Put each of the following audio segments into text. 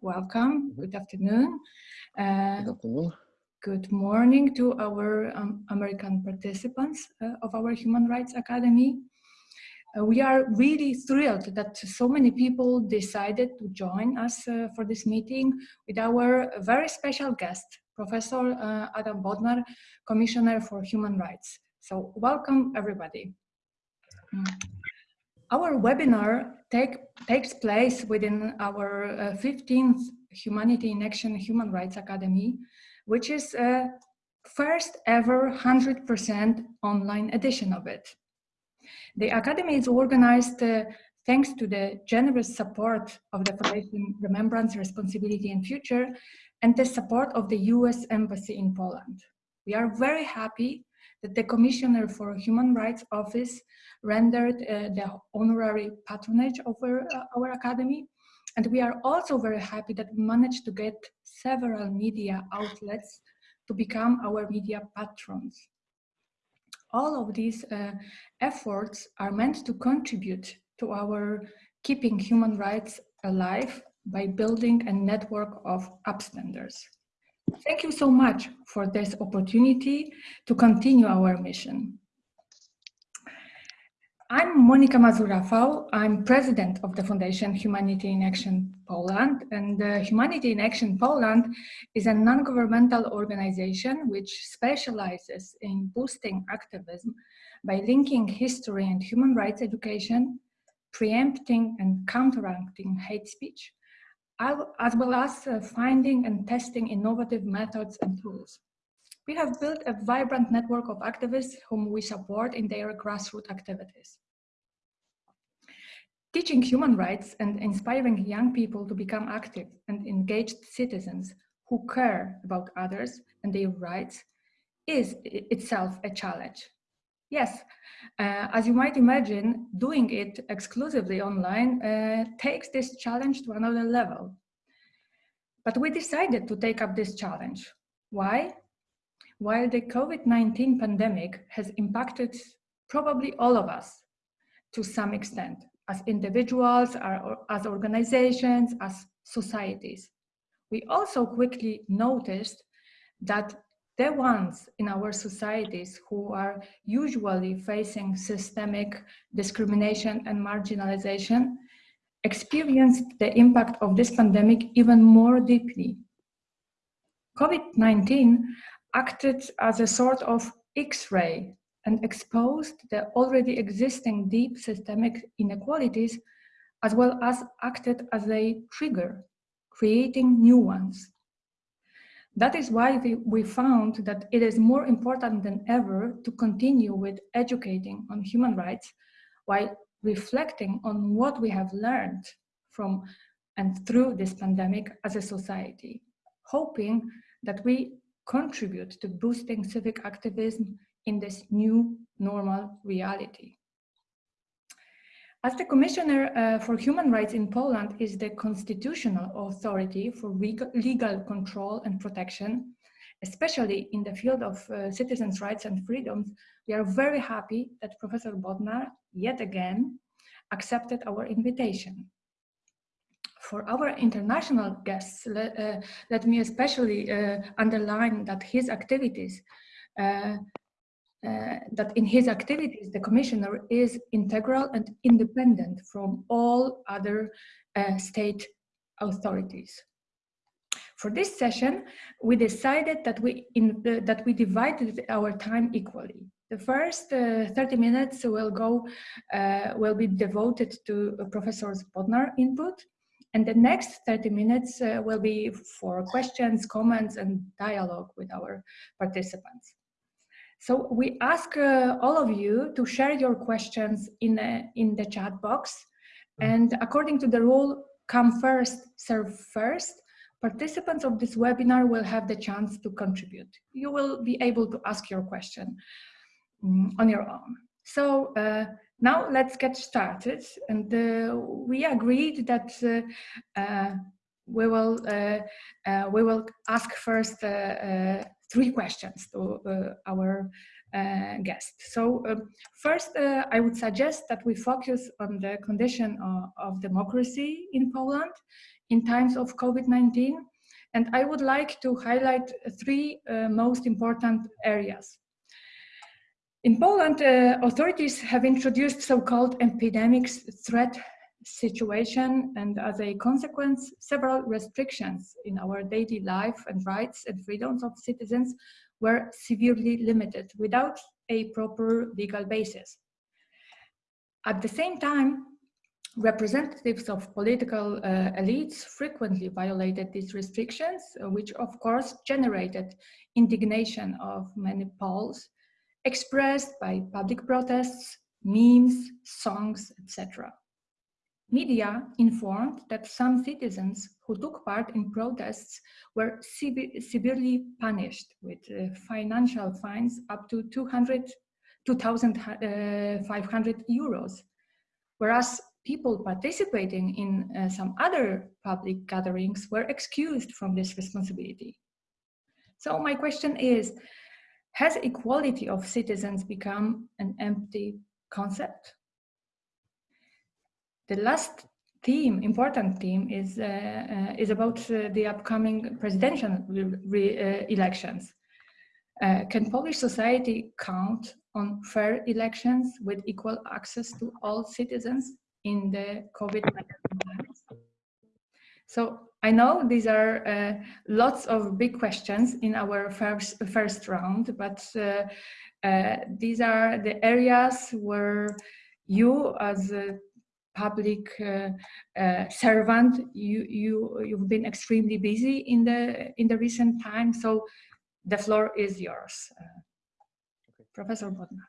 welcome. Good afternoon. Uh, Good afternoon. Good morning to our um, American participants uh, of our Human Rights Academy. Uh, we are really thrilled that so many people decided to join us uh, for this meeting with our very special guest, Professor uh, Adam Bodnar, Commissioner for Human Rights. So welcome everybody. Our webinar take, takes place within our uh, 15th Humanity in Action Human Rights Academy, which is a first ever 100% online edition of it. The Academy is organized uh, thanks to the generous support of the Foundation Remembrance, Responsibility and Future and the support of the US Embassy in Poland. We are very happy that the Commissioner for Human Rights Office rendered uh, the honorary patronage over uh, our Academy. And we are also very happy that we managed to get several media outlets to become our media patrons. All of these uh, efforts are meant to contribute to our keeping human rights alive by building a network of upstanders. Thank you so much for this opportunity to continue our mission. I'm Monika Mazur-Rafał. I'm president of the Foundation Humanity in Action Poland. And uh, Humanity in Action Poland is a non-governmental organization which specializes in boosting activism by linking history and human rights education, preempting and counteracting hate speech, as well as uh, finding and testing innovative methods and tools. We have built a vibrant network of activists whom we support in their grassroots activities. Teaching human rights and inspiring young people to become active and engaged citizens who care about others and their rights is itself a challenge. Yes, uh, as you might imagine, doing it exclusively online uh, takes this challenge to another level. But we decided to take up this challenge. Why? While the COVID-19 pandemic has impacted probably all of us to some extent, as individuals, as organizations, as societies, we also quickly noticed that the ones in our societies who are usually facing systemic discrimination and marginalization experienced the impact of this pandemic even more deeply. COVID-19 acted as a sort of X-ray and exposed the already existing deep systemic inequalities as well as acted as a trigger, creating new ones. That is why we, found that it is more important than ever to continue with educating on human rights while reflecting on what we have learned from and through this pandemic as a society, hoping that we contribute to boosting civic activism in this new normal reality. As the Commissioner uh, for Human Rights in Poland is the constitutional authority for legal control and protection, especially in the field of uh, citizens' rights and freedoms, we are very happy that Professor Bodnar, yet again, accepted our invitation. For our international guests, let, uh, let me especially uh, underline that his activities uh, that in his activities, the commissioner is integral and independent from all other uh, state authorities. For this session, we decided that we, in, uh, that we divided our time equally. The first uh, 30 minutes will go, uh, will be devoted to Professor Bodnar input, and the next 30 minutes uh, will be for questions, comments, and dialogue with our participants. So we ask uh, all of you to share your questions in, uh, in the chat box. Mm. And according to the rule, come first, serve first, participants of this webinar will have the chance to contribute. You will be able to ask your question um, on your own. So uh, now let's get started. And uh, we agreed that uh, uh we will we will ask first three questions to uh, our uh, guests. So um, first, uh, I would suggest that we focus on the condition of, of democracy in Poland in times of COVID-19. And I would like to highlight three uh, most important areas. In Poland, uh, authorities have introduced so-called epidemics threat situation and as a consequence, several restrictions in our daily life and rights and freedoms of citizens were severely limited without a proper legal basis. At the same time, representatives of political uh, elites frequently violated these restrictions, uh, which of course generated indignation of many Poles, expressed by public protests, memes, songs, etc. Media informed that some citizens who took part in protests were severely punished with uh, financial fines up to 200 2,500 uh, euros, whereas people participating in uh, some other public gatherings were excused from this responsibility. So my question is, has equality of citizens become an empty concept? The last theme, important theme, is, uh, uh, is about uh, the upcoming presidential elections. Can Polish society count on fair elections with equal access to all citizens in the COVID-19? So I know these are uh, lots of big questions in our first, first round, but uh, uh, these are the areas where you as public uh, uh, servant, you, you, you've been extremely busy in the, in the recent time. So the floor is yours. Uh, okay. Professor Bodnar.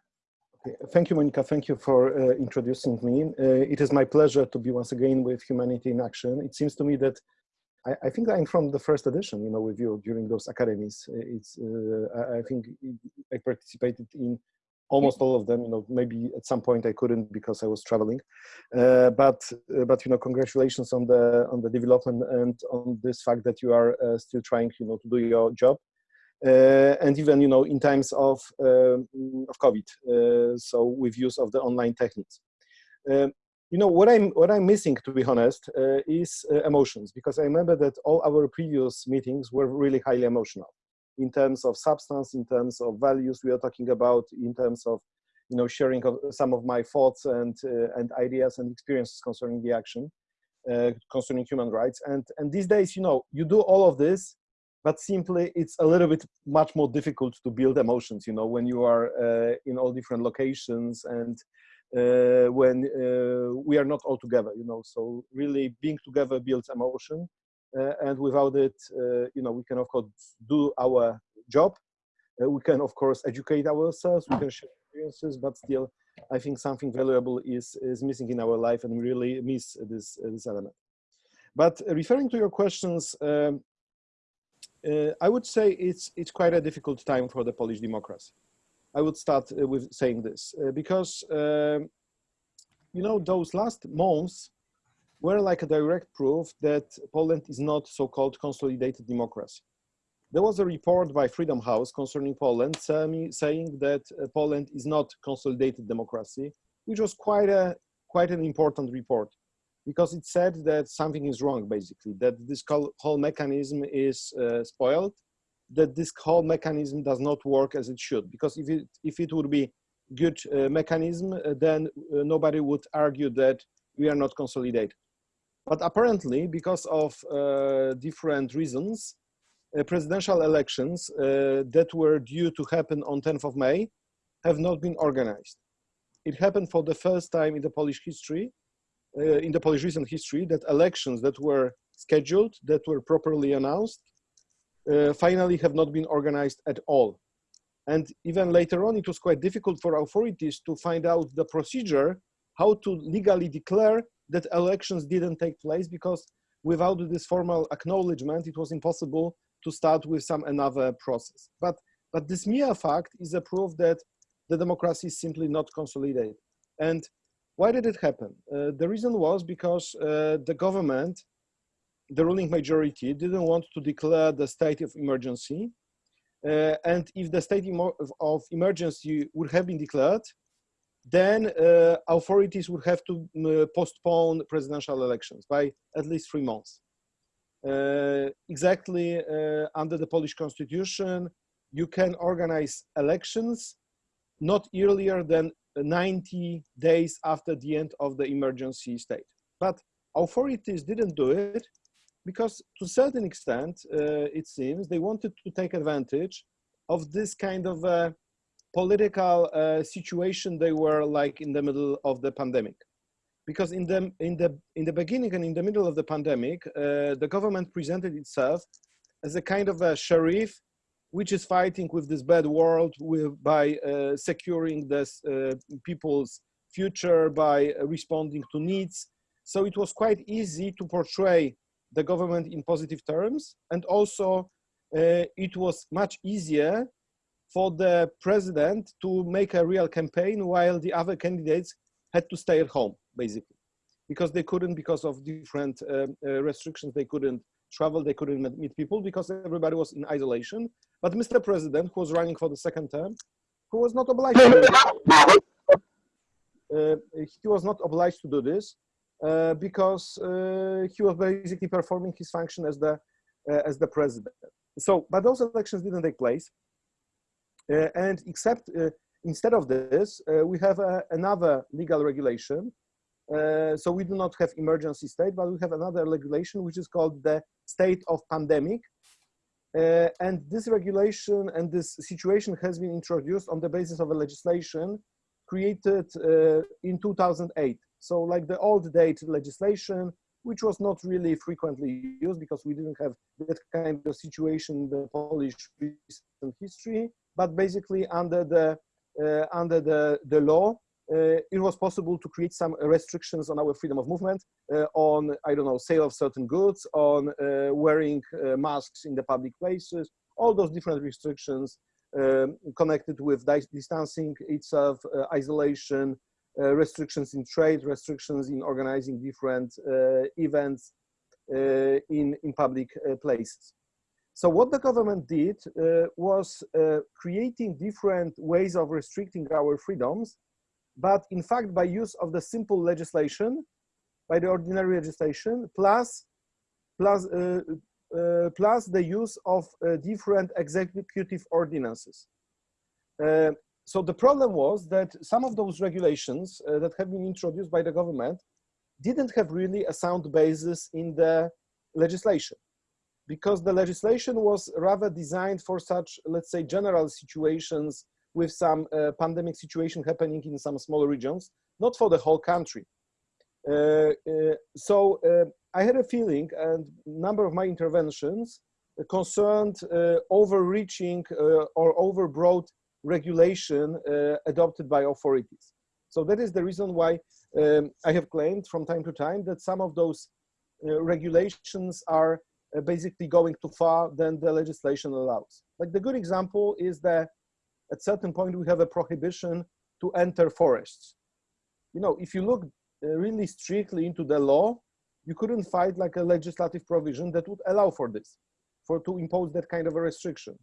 Okay. Thank you, Monika. Thank you for uh, introducing me. Uh, it is my pleasure to be once again with Humanity in Action. It seems to me that I, I think I'm from the first edition, you know, with you during those academies. It's, uh, I think I participated in almost all of them you know maybe at some point i couldn't because i was traveling. Uh, but uh, but you know congratulations on the on the development and on this fact that you are uh, still trying you know to do your job. Uh, and even you know in times of um, of COVID, uh, so with use of the online techniques. Um, you know what I'm what I'm missing, to be honest, uh, is emotions because I remember that all our previous meetings were really highly emotional in terms of substance, in terms of values we are talking about, in terms of you know sharing of some of my thoughts and uh, and ideas and experiences concerning the action uh, concerning human rights. And and these days you know you do all of this but simply it's a little bit much more difficult to build emotions you know when you are uh, in all different locations and uh, when uh, we are not all together you know. So really being together builds emotion and without it uh, you know we can of course do our job. Uh, we can of course educate ourselves. We can share experiences but still i think something valuable is is missing in our life and we really miss this this element. But referring to your questions um, uh, I would say it's, it's quite a difficult time for the Polish democracy. I would start uh, with saying this uh, because, um, you know, those last months were like a direct proof that Poland is not so-called consolidated democracy. There was a report by Freedom House concerning Poland saying that Poland is not consolidated democracy, which was quite a quite an important report because it said that something is wrong, basically, that this whole mechanism is uh, spoiled, that this whole mechanism does not work as it should. Because if it, if it would be good uh, mechanism, uh, then uh, nobody would argue that we are not consolidated. But apparently, because of uh, different reasons, uh, presidential elections that were due to happen on 10th of May have not been organized. It happened for the first time in the Polish history uh, in the Polish recent history that elections that were scheduled, that were properly announced, uh, finally have not been organized at all. And even later on, it was quite difficult for authorities to find out the procedure, how to legally declare that elections didn't take place because without this formal acknowledgement, it was impossible to start with some another process. But, but this mere fact is a proof that the democracy is simply not consolidated. And why did it happen? Uh, the reason was because uh, the government, the ruling majority, didn't want to declare the state of emergency. Uh, and if the state of emergency would have been declared, then uh, authorities would have to uh, postpone presidential elections by at least three months. Uh, exactly uh, under the Polish constitution, you can organize elections not earlier than 90 days after the end of the emergency state. But authorities didn't do it because to a certain extent, uh, it seems, they wanted to take advantage of this kind of political uh, situation they were like in the middle of the pandemic because in the in the in the beginning and in the middle of the pandemic, uh, the government presented itself as a kind of a sheriff, which is fighting with this bad world with, by uh, securing this uh, people's future by responding to needs. So it was quite easy to portray the government in positive terms, and also uh, it was much easier for the president to make a real campaign while the other candidates had to stay at home basically. Because they couldn't because of different uh, uh, restrictions they couldn't travel they couldn't meet people because everybody was in isolation. But mr president who was running for the second term who was not obliged to do this, uh, he was not obliged to do this uh, because uh, he was basically performing his function as the uh, as the president. So but those elections didn't take place and except instead of this we have another legal regulation uh, so we do not have emergency state, but we have another regulation which is called the state of pandemic. Uh, and this regulation and this situation has been introduced on the basis of a legislation created uh, in 2008. So like the old date legislation, which was not really frequently used because we didn't have that kind of situation in the Polish recent history, but basically under the, uh, under the, the law, uh, it was possible to create some restrictions on our freedom of movement, uh, on, I don't know, sale of certain goods, on uh, wearing masks in the public places, all those different restrictions um, connected with distancing itself, isolation, uh, restrictions in trade, restrictions in organizing different uh, events uh, in, in public places. So what the government did was creating different ways of restricting our freedoms but in fact by use of the simple legislation, by the ordinary legislation, plus, plus, uh, uh, plus the use of uh, different executive ordinances. Uh, so the problem was that some of those regulations uh, that have been introduced by the government didn't have really a sound basis in the legislation because the legislation was rather designed for such, let's say, general situations with some uh, pandemic situation happening in some small regions, not for the whole country. Uh, uh, so I had a feeling and number of my interventions concerned overreaching or overbroad regulation adopted by authorities. So that is the reason why um, I have claimed from time to time that some of those uh, regulations are uh, basically going too far than the legislation allows. Like the good example is that at certain point we have a prohibition to enter forests. You know, if you look uh, really strictly into the law, you couldn't find like a legislative provision that would allow for this, for to impose that kind of a restriction.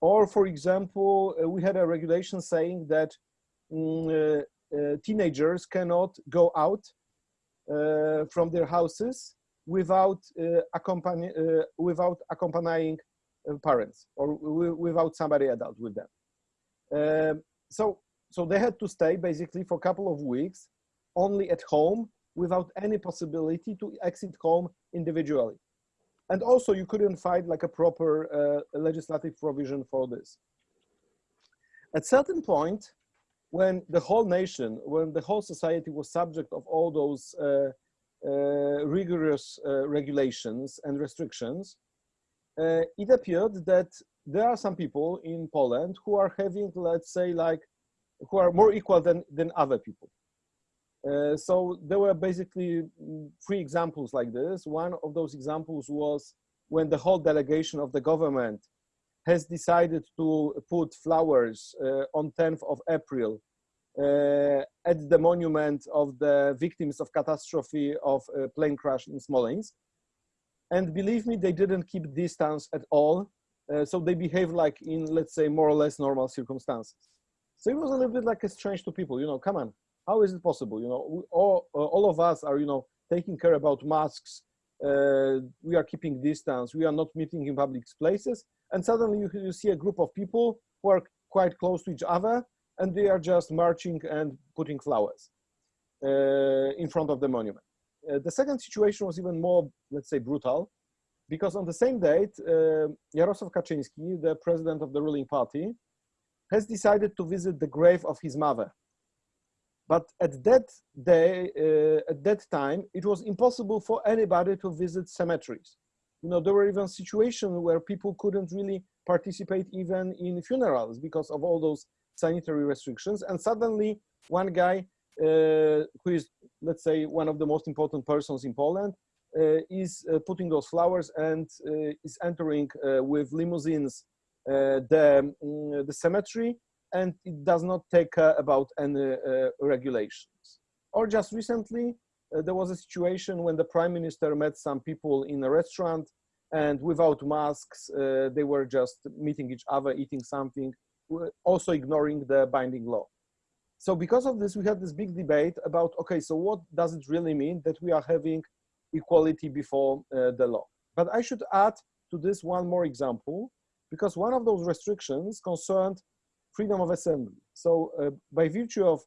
Or for example, uh, we had a regulation saying that mm, uh, uh, teenagers cannot go out uh, from their houses without uh, accompany without accompanying parents or without somebody adult with them. Um, so, so they had to stay basically for a couple of weeks only at home without any possibility to exit home individually. And also you couldn't find like a proper uh, legislative provision for this. At certain point, when the whole nation, when the whole society was subject of all those uh, uh, rigorous uh, regulations and restrictions, uh, it appeared that there are some people in Poland who are having, let's say, like, who are more equal than, than other people. Uh, so there were basically three examples like this. One of those examples was when the whole delegation of the government has decided to put flowers uh, on 10th of April uh, at the monument of the victims of catastrophe of a plane crash in Smolensk. And believe me, they didn't keep distance at all. Uh, so they behave like in, let's say, more or less normal circumstances. So it was a little bit like a strange to people, you know, come on, how is it possible? You know, all, uh, all of us are, you know, taking care about masks, uh, we are keeping distance, we are not meeting in public places, and suddenly you, you see a group of people who are quite close to each other, and they are just marching and putting flowers uh, in front of the monument. Uh, the second situation was even more, let's say, brutal, because on the same date, uh, Jarosław Kaczynski, the president of the ruling party, has decided to visit the grave of his mother. But at that day, uh, at that time, it was impossible for anybody to visit cemeteries. You know, there were even situations where people couldn't really participate even in funerals because of all those sanitary restrictions. And suddenly, one guy uh, who is, let's say, one of the most important persons in Poland, uh, is uh, putting those flowers and is entering with limousines the, um, the cemetery and it does not take about any regulations. Or just recently, there was a situation when the prime minister met some people in a restaurant and without masks, uh, they were just meeting each other, eating something, also ignoring the binding law. So because of this, we had this big debate about, okay, so what does it really mean that we are having equality before uh, the law? But I should add to this one more example, because one of those restrictions concerned freedom of assembly. So uh, by virtue of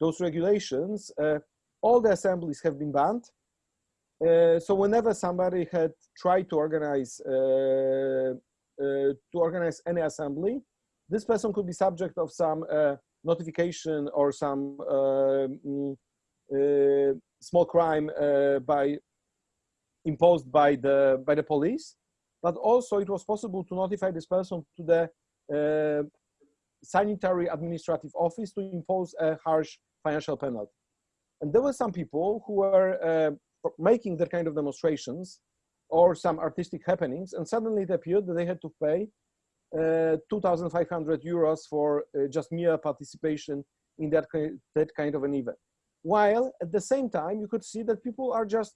those regulations, uh, all the assemblies have been banned. Uh, so whenever somebody had tried to organize uh, uh, to organize any assembly, this person could be subject of some notification or some uh, mm, uh, small crime uh, by imposed by the by the police, but also it was possible to notify this person to the sanitary administrative office to impose a harsh financial penalty. And there were some people who were uh, making that kind of demonstrations or some artistic happenings, and suddenly it appeared that they had to pay uh, 2,500 euros for uh, just mere participation in that, that kind of an event. While at the same time, you could see that people are just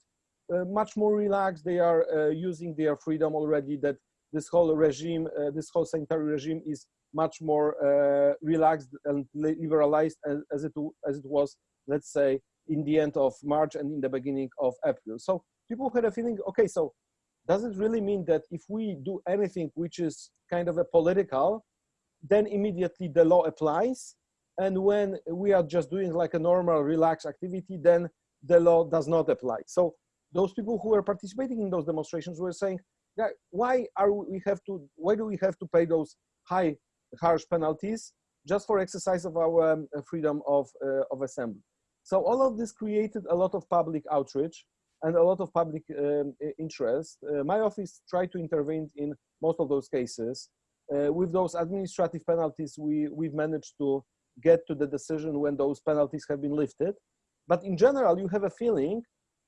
uh, much more relaxed. They are using their freedom already that this whole regime, this whole sanitary regime is much more uh, relaxed and liberalized as, as, it as it was, let's say, in the end of March and in the beginning of April. So people had a feeling, okay, so does it really mean that if we do anything which is kind of a political, then immediately the law applies? And when we are just doing like a normal relaxed activity, then the law does not apply. So those people who were participating in those demonstrations were saying, why are we have to, why do we have to pay those high, harsh penalties just for exercise of our um, freedom of, uh, of assembly? So all of this created a lot of public outrage and a lot of public um, interest. Uh, my office tried to intervene in most of those cases. Uh, with those administrative penalties, we, we've managed to get to the decision when those penalties have been lifted. But in general, you have a feeling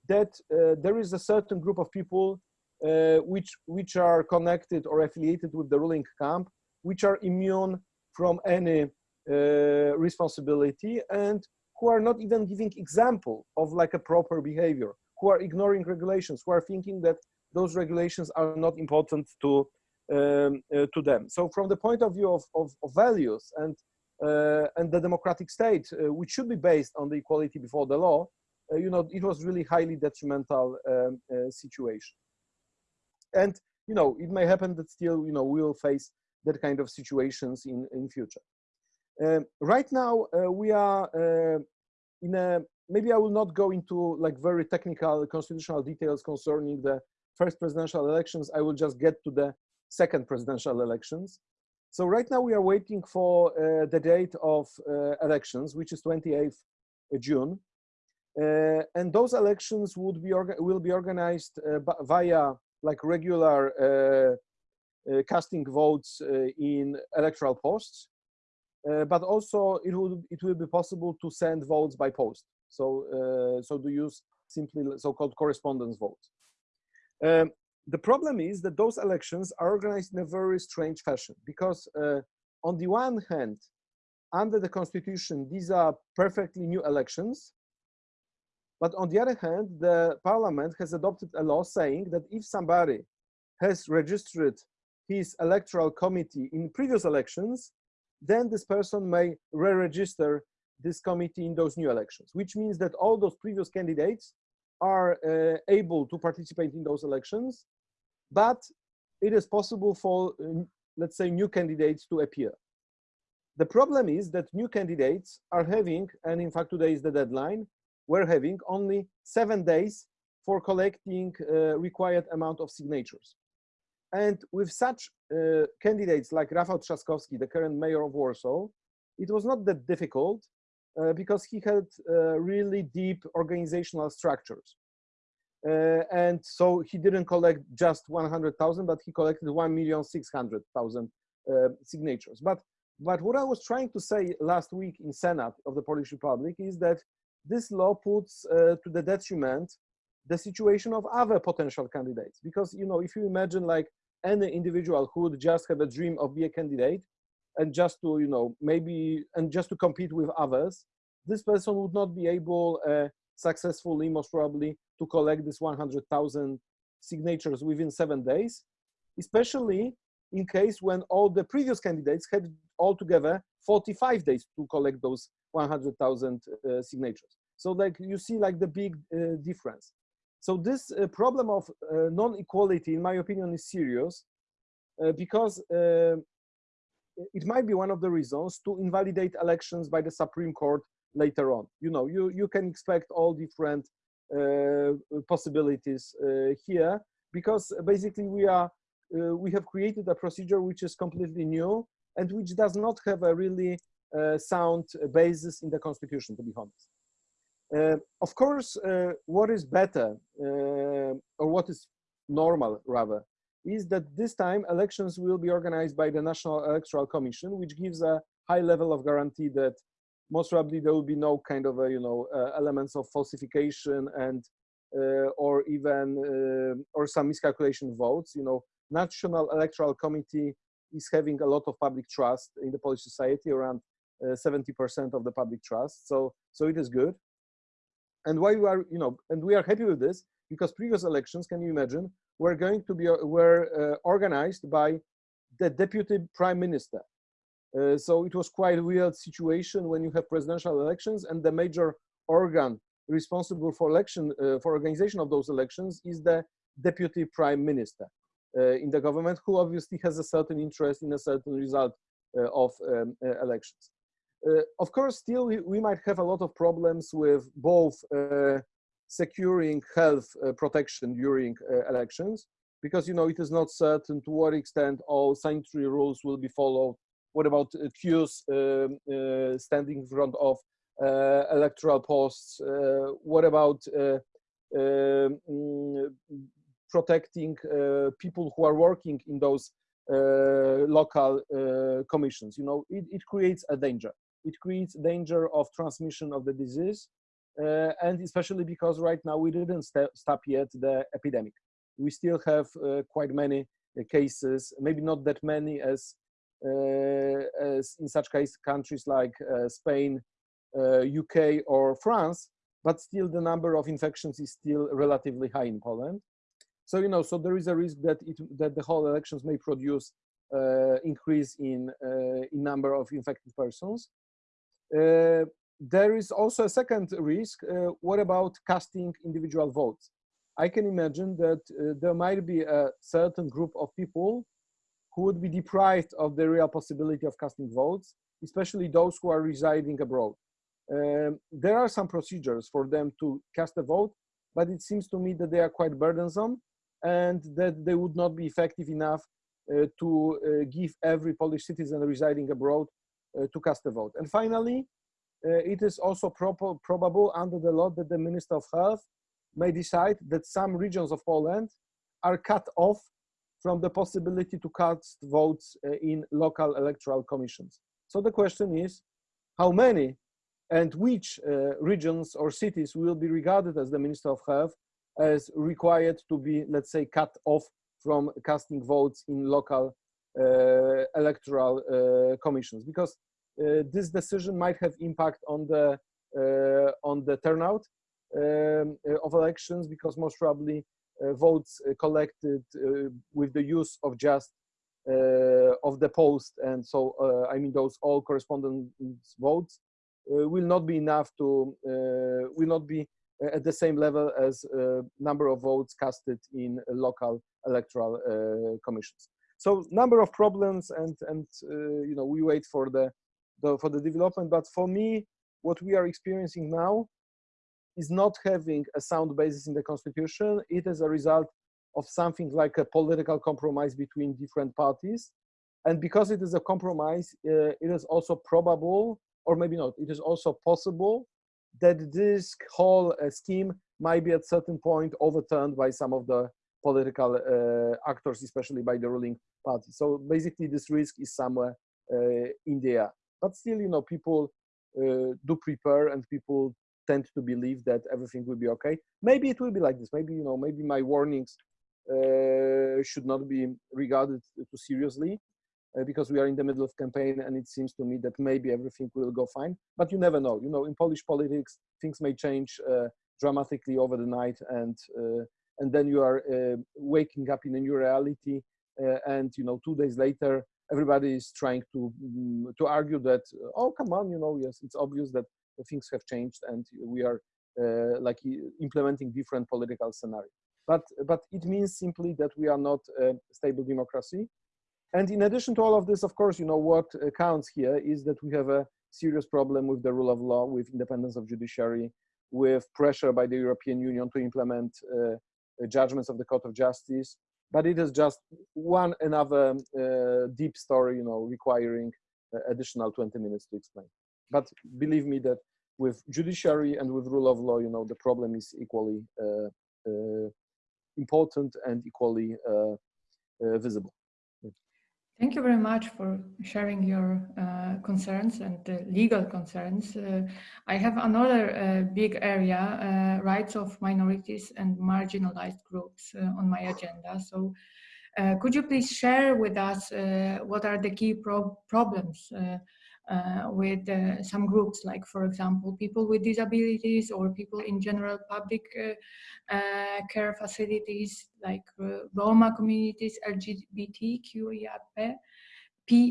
that uh, there is a certain group of people uh, which, which are connected or affiliated with the ruling camp, which are immune from any uh, responsibility and who are not even giving example of like a proper behavior who are ignoring regulations, who are thinking that those regulations are not important to um, uh, to them. So from the point of view of, of, of values and uh, and the democratic state, uh, which should be based on the equality before the law, uh, you know, it was really highly detrimental um, uh, situation. And you know, it may happen that still, you know, we will face that kind of situations in in future. Um, right now, uh, we are in a maybe I will not go into like very technical constitutional details concerning the first presidential elections. I will just get to the second presidential elections. So right now we are waiting for uh, the date of uh, elections, which is 28th June. Uh, and those elections would be will be organized uh, via like regular uh, uh, casting votes in electoral posts. but also it will it will be possible to send votes by post. So, uh, so to use simply so-called correspondence votes. Um, the problem is that those elections are organized in a very strange fashion because uh, on the one hand, under the constitution, these are perfectly new elections. But on the other hand, the parliament has adopted a law saying that if somebody has registered his electoral committee in previous elections, then this person may re-register this committee in those new elections, which means that all those previous candidates are uh, able to participate in those elections, but it is possible for, uh, let's say, new candidates to appear. The problem is that new candidates are having, and in fact today is the deadline, we're having only seven days for collecting uh, required amount of signatures. And with such uh, candidates like Rafał Trzaskowski, the current mayor of Warsaw, it was not that difficult because he had uh, really deep organizational structures. Uh, and so he didn't collect just 100,000, but he collected 1,600,000 uh, signatures. But, but what I was trying to say last week in Senate of the Polish Republic is that this law puts uh, to the detriment the situation of other potential candidates. Because, you know, if you imagine like any individual who would just have a dream of be a candidate and just to, you know, maybe, and just to compete with others, this person would not be able uh, successfully, most probably, to collect this 100,000 signatures within seven days, especially in case when all the previous candidates had altogether 45 days to collect those 100,000 uh, signatures. So like you see like the big uh, difference. So this uh, problem of uh, non-equality, in my opinion, is serious uh, because it might be one of the reasons to invalidate elections by the Supreme Court later on. You know, you, you can expect all different uh, possibilities uh, here because basically we are, we have created a procedure which is completely new and which does not have a really sound basis in the constitution, to be honest. Uh, of course, uh, what is better, uh, or what is normal rather, is that this time elections will be organized by the National Electoral Commission, which gives a high level of guarantee that most probably there will be no kind of a, you know uh, elements of falsification and uh, or even uh, or some miscalculation votes. You know, National Electoral Committee is having a lot of public trust in the Polish society, around 70% of the public trust. So so it is good and why we are, you know, and we are happy with this because previous elections, can you imagine, were going to be were uh, organized by the deputy prime minister. Uh, so it was quite a weird situation when you have presidential elections and the major organ responsible for election uh, for organization of those elections is the deputy prime minister uh, in the government who obviously has a certain interest in a certain result uh, of um, uh, elections uh, of course, still we, we, might have a lot of problems with both uh, securing health uh, protection during elections, because you know it is not certain to what extent all sanitary rules will be followed. What about queues um, standing in front of electoral posts? what about um, protecting uh, people who are working in those uh, local uh, commissions. You know, it, it creates a danger it creates danger of transmission of the disease, uh, and especially because right now we didn't st stop yet the epidemic. We still have uh, quite many uh, cases, maybe not that many as, uh, as in such case countries like uh, Spain, UK uh, or France, but still the number of infections is still relatively high in Poland. So, you know, so there is a risk that, it, that the whole elections may produce increase in, in number of infected persons. Uh, there is also a second risk. Uh, what about casting individual votes? I can imagine that uh, there might be a certain group of people who would be deprived of the real possibility of casting votes, especially those who are residing abroad. Um, there are some procedures for them to cast a vote, but it seems to me that they are quite burdensome and that they would not be effective enough uh, to uh, give every Polish citizen residing abroad uh, to cast a vote. And finally, it is also probable under the law that the Minister of Health may decide that some regions of Poland are cut off from the possibility to cast votes uh, in local electoral commissions. So the question is, how many and which uh, regions or cities will be regarded as the Minister of Health as required to be, let's say, cut off from casting votes in local uh, electoral uh, commissions? Because uh, Uh, this decision might have impact on the uh, on the turnout um, uh, of elections because most probably uh, votes uh, collected with the use of just of the post and so I mean those all correspondence votes will not be enough to will not be at the same level as number of votes casted in local electoral commissions. So number of problems and, and you know, we wait for the, the, for the development. But for me, what we are experiencing now is not having a sound basis in the constitution. It is a result of something like a political compromise between different parties. And because it is a compromise, uh, it is also probable, or maybe not, it is also possible that this whole uh, scheme might be at certain point overturned by some of the political uh, actors, especially by the ruling party. So basically this risk is somewhere uh, in the air. But still, you know, people uh, do prepare and people tend to believe that everything will be okay. Maybe it will be like this. Maybe, you know, maybe my warnings uh, should not be regarded too seriously uh, because we are in the middle of campaign and it seems to me that maybe everything will go fine but you never know you know in polish politics things may change uh, dramatically over the night and uh, and then you are uh, waking up in a new reality and you know two days later everybody is trying to um, to argue that oh come on you know yes it's obvious that things have changed and we are like implementing different political scenarios but but it means simply that we are not a stable democracy and in addition to all of this, of course, you know, what counts here is that we have a serious problem with the rule of law, with independence of judiciary, with pressure by the European Union to implement uh, judgments of the Court of Justice. But it is just one another uh, deep story, you know, requiring uh, additional 20 minutes to explain. But believe me that with judiciary and with rule of law, you know, the problem is equally uh, uh, important and equally visible. Thank you very much for sharing your uh, concerns and uh, legal concerns. Uh, I have another uh, big area, uh, rights of minorities and marginalized groups uh, on my agenda. So could you please share with us what are the key pro problems with uh, some groups, like for example, people with disabilities or people in general public uh, uh care facilities like uh, Roma communities, LGBTQIA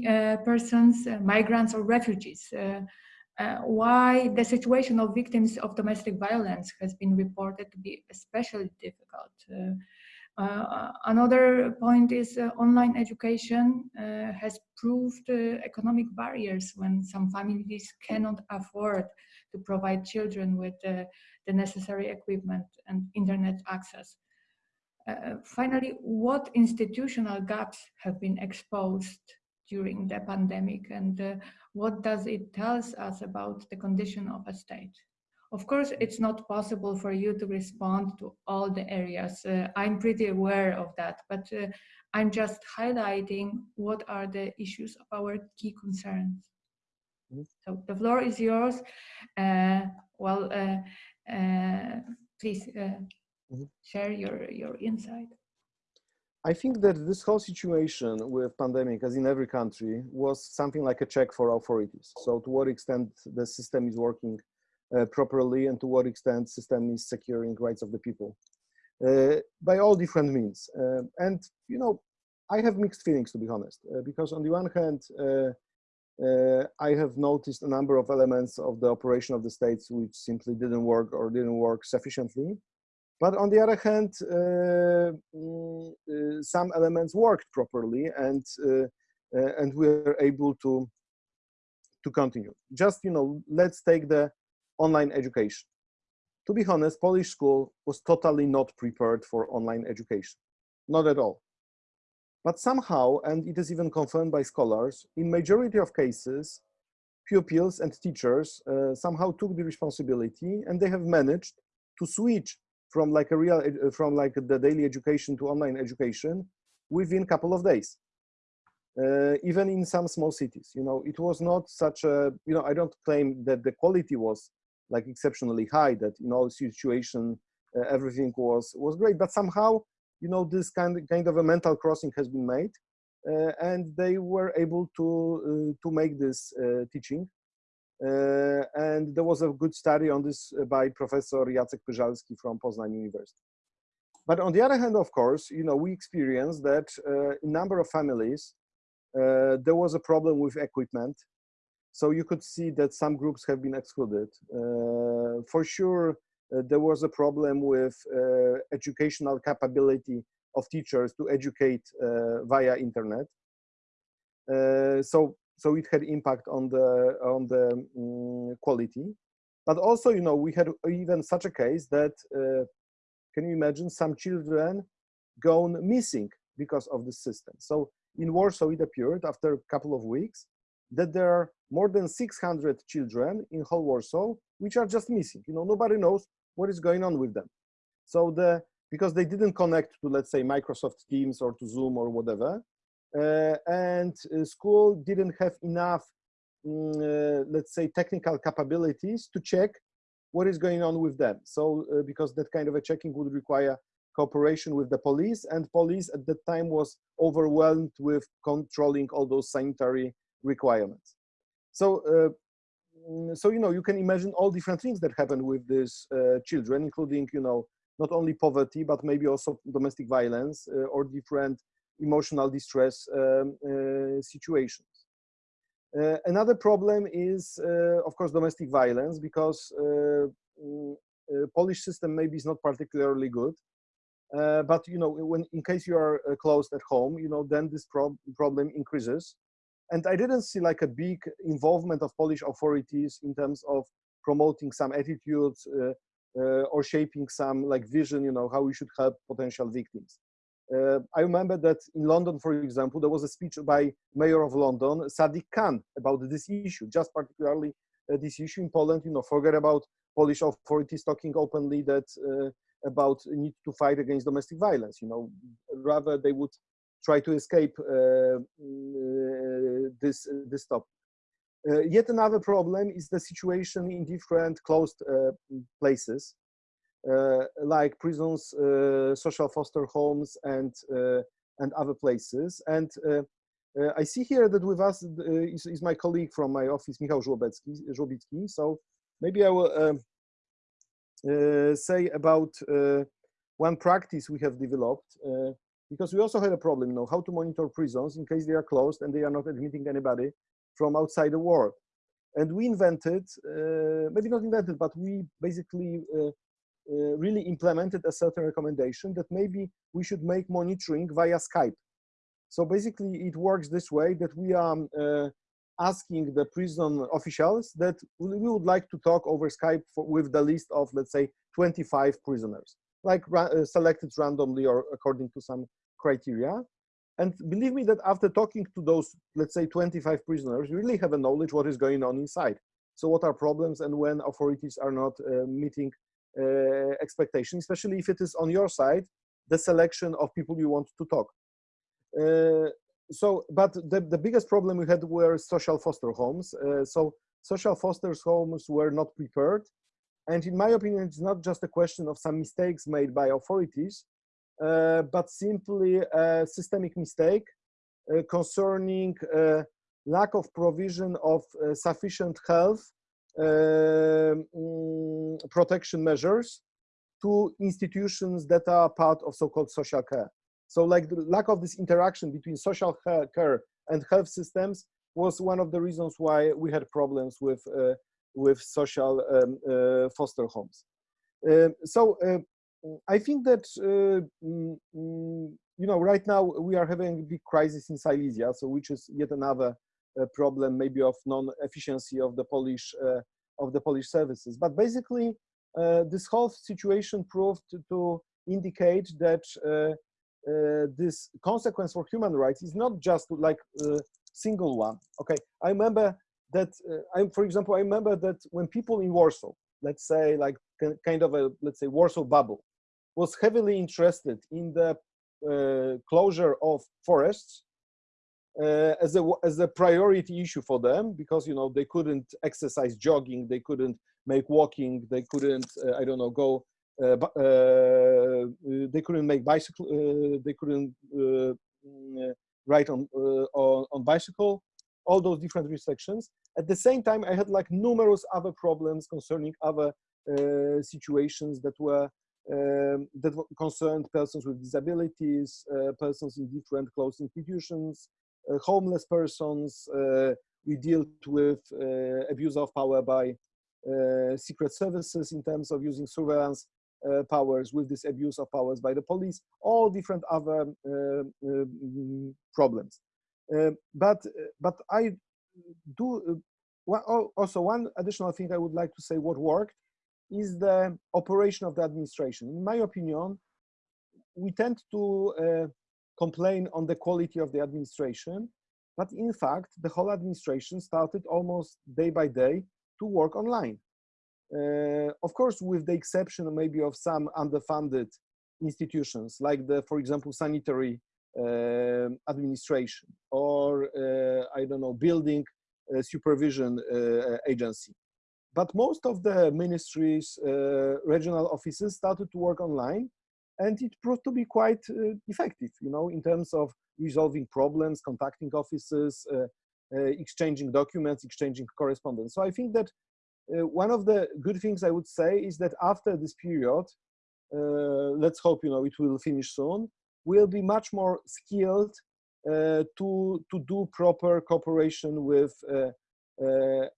uh, persons, migrants or refugees. why the situation of victims of domestic violence has been reported to be especially difficult. Uh, another point is uh, online education uh, has proved economic barriers when some families cannot afford to provide children with the necessary equipment and internet access. Uh, finally, what institutional gaps have been exposed during the pandemic and uh, what does it tell us about the condition of a state? Of course, it's not possible for you to respond to all the areas. Uh, I'm pretty aware of that, but uh, I'm just highlighting what are the issues of our key concerns. Mm -hmm. So the floor is yours. Uh, well, uh, uh, please mm -hmm. share your, your insight. I think that this whole situation with pandemic, as in every country, was something like a check for authorities. So to what extent the system is working properly and to what extent system is securing rights of the people uh, by all different means. Uh, and, you know, I have mixed feelings, to be honest, because on the one hand, uh, I have noticed a number of elements of the operation of the states which simply didn't work or didn't work sufficiently. But on the other hand, uh, mm, uh, some elements worked properly and and we were able to to continue. Just you know, let's take the online education. To be honest, Polish school was totally not prepared for online education, not at all. But somehow, and it is even confirmed by scholars, in majority of cases, pupils and teachers uh, somehow took the responsibility and they have managed to switch from like a real, uh, from like the daily education to online education within a couple of days uh, even in some small cities. You know, it was not such a, you know, I don't claim that the quality was like exceptionally high, that in all situation, uh, everything was, was great, but somehow, you know, this kind, of, kind of a mental crossing has been made uh, and they were able to, uh, to make this uh, teaching. Uh, and there was a good study on this by Professor Jacek Pyżalski from Poznań University. But on the other hand, of course, you know, we experienced that a number of families there was a problem with equipment. So you could see that some groups have been excluded. Uh, for sure, there was a problem with educational capability of teachers to educate via internet. so so it had impact on the on the um, quality but also you know we had even such a case that uh, can you imagine some children gone missing because of the system so in warsaw it appeared after a couple of weeks that there are more than 600 children in whole warsaw which are just missing you know nobody knows what is going on with them so the because they didn't connect to let's say microsoft teams or to zoom or whatever uh, and uh, school didn't have enough, mm, uh, let's say, technical capabilities to check what is going on with them. So because that kind of a checking would require cooperation with the police and police at that time was overwhelmed with controlling all those sanitary requirements. So, uh, mm, so you know, you can imagine all different things that happen with these uh, children, including, you know, not only poverty, but maybe also domestic violence uh, or different emotional distress um, uh, situations. Uh, another problem is, uh, of course, domestic violence, because mm, Polish system maybe is not particularly good. Uh, but you know when in case you are uh, closed at home you know then this prob problem increases and i didn't see like a big involvement of polish authorities in terms of promoting some attitudes uh, or shaping some like vision you know how we should help potential victims uh, I remember that in London, for example, there was a speech by Mayor of London, Sadiq Khan, about this issue, just particularly uh, this issue in Poland. You know, forget about Polish authorities talking openly that uh, about need to fight against domestic violence. You know, rather they would try to escape uh, uh, this this topic. Uh, yet another problem is the situation in different closed places. Uh, like prisons, uh, social foster homes, and uh, and other places. And I see here that with us is, is, my colleague from my office, Michał Żłobicki. So maybe I will um, say about one practice we have developed because we also had a problem, you know, how to monitor prisons in case they are closed and they are not admitting anybody from outside the world. And we invented, uh, maybe not invented, but we basically uh, uh, really implemented a certain recommendation that maybe we should make monitoring via Skype. So basically it works this way that we are uh, asking the prison officials that we would like to talk over Skype for, with the list of, let's say, 25 prisoners, like uh, selected randomly or according to some criteria. And believe me that after talking to those, let's say, 25 prisoners, you really have a knowledge what is going on inside. So what are problems and when authorities are not uh, meeting uh, expectation, especially if it is on your side, the selection of people you want to talk. Uh, so, but the, the biggest problem we had were social foster homes. Uh, so social foster homes were not prepared. And in my opinion, it's not just a question of some mistakes made by authorities, but simply a systemic mistake uh, concerning uh, lack of provision of sufficient health um, mm, protection measures to institutions that are part of so-called social care. So like the lack of this interaction between social care and health systems was one of the reasons why we had problems with, uh, with social um, uh, foster homes. Uh, so I think that, uh, mm, mm, you know, right now we are having a big crisis in Silesia, so which is yet another problem maybe of non-efficiency of the Polish uh, of the Polish services. But basically, uh, this whole situation proved to indicate that uh, this consequence for human rights is not just like a single one. Okay, I remember that, I'm, for example, I remember that when people in Warsaw, let's say like kind of a, let's say Warsaw bubble, was heavily interested in the uh, closure of forests uh, as a as a priority issue for them because you know they couldn't exercise jogging, they couldn't make walking, they couldn't uh, I don't know go. Uh, uh they couldn't make bicycle. Uh, they couldn't ride on, on on bicycle. All those different restrictions. At the same time, I had like numerous other problems concerning other situations that were um, that concerned persons with disabilities, uh, persons in different closed institutions, uh, homeless persons. Uh, we dealt with uh, abuse of power by uh, secret services in terms of using surveillance uh, powers with this abuse of powers by the police, all different other um, problems. but but I do also one additional thing I would like to say what worked is the operation of the administration. In my opinion, we tend to uh, complain on the quality of the administration, but in fact, the whole administration started almost day by day to work online. Uh, of course, with the exception maybe of some underfunded institutions, like the, for example, sanitary uh, administration or, uh, I don't know, building uh, supervision uh, agency. But most of the ministries, uh, regional offices started to work online and it proved to be quite effective, you know, in terms of resolving problems, contacting offices, exchanging documents, exchanging correspondence. So I think that uh, one of the good things I would say is that after this period, uh, let's hope you know it will finish soon, we'll be much more skilled uh, to to do proper cooperation with uh, uh,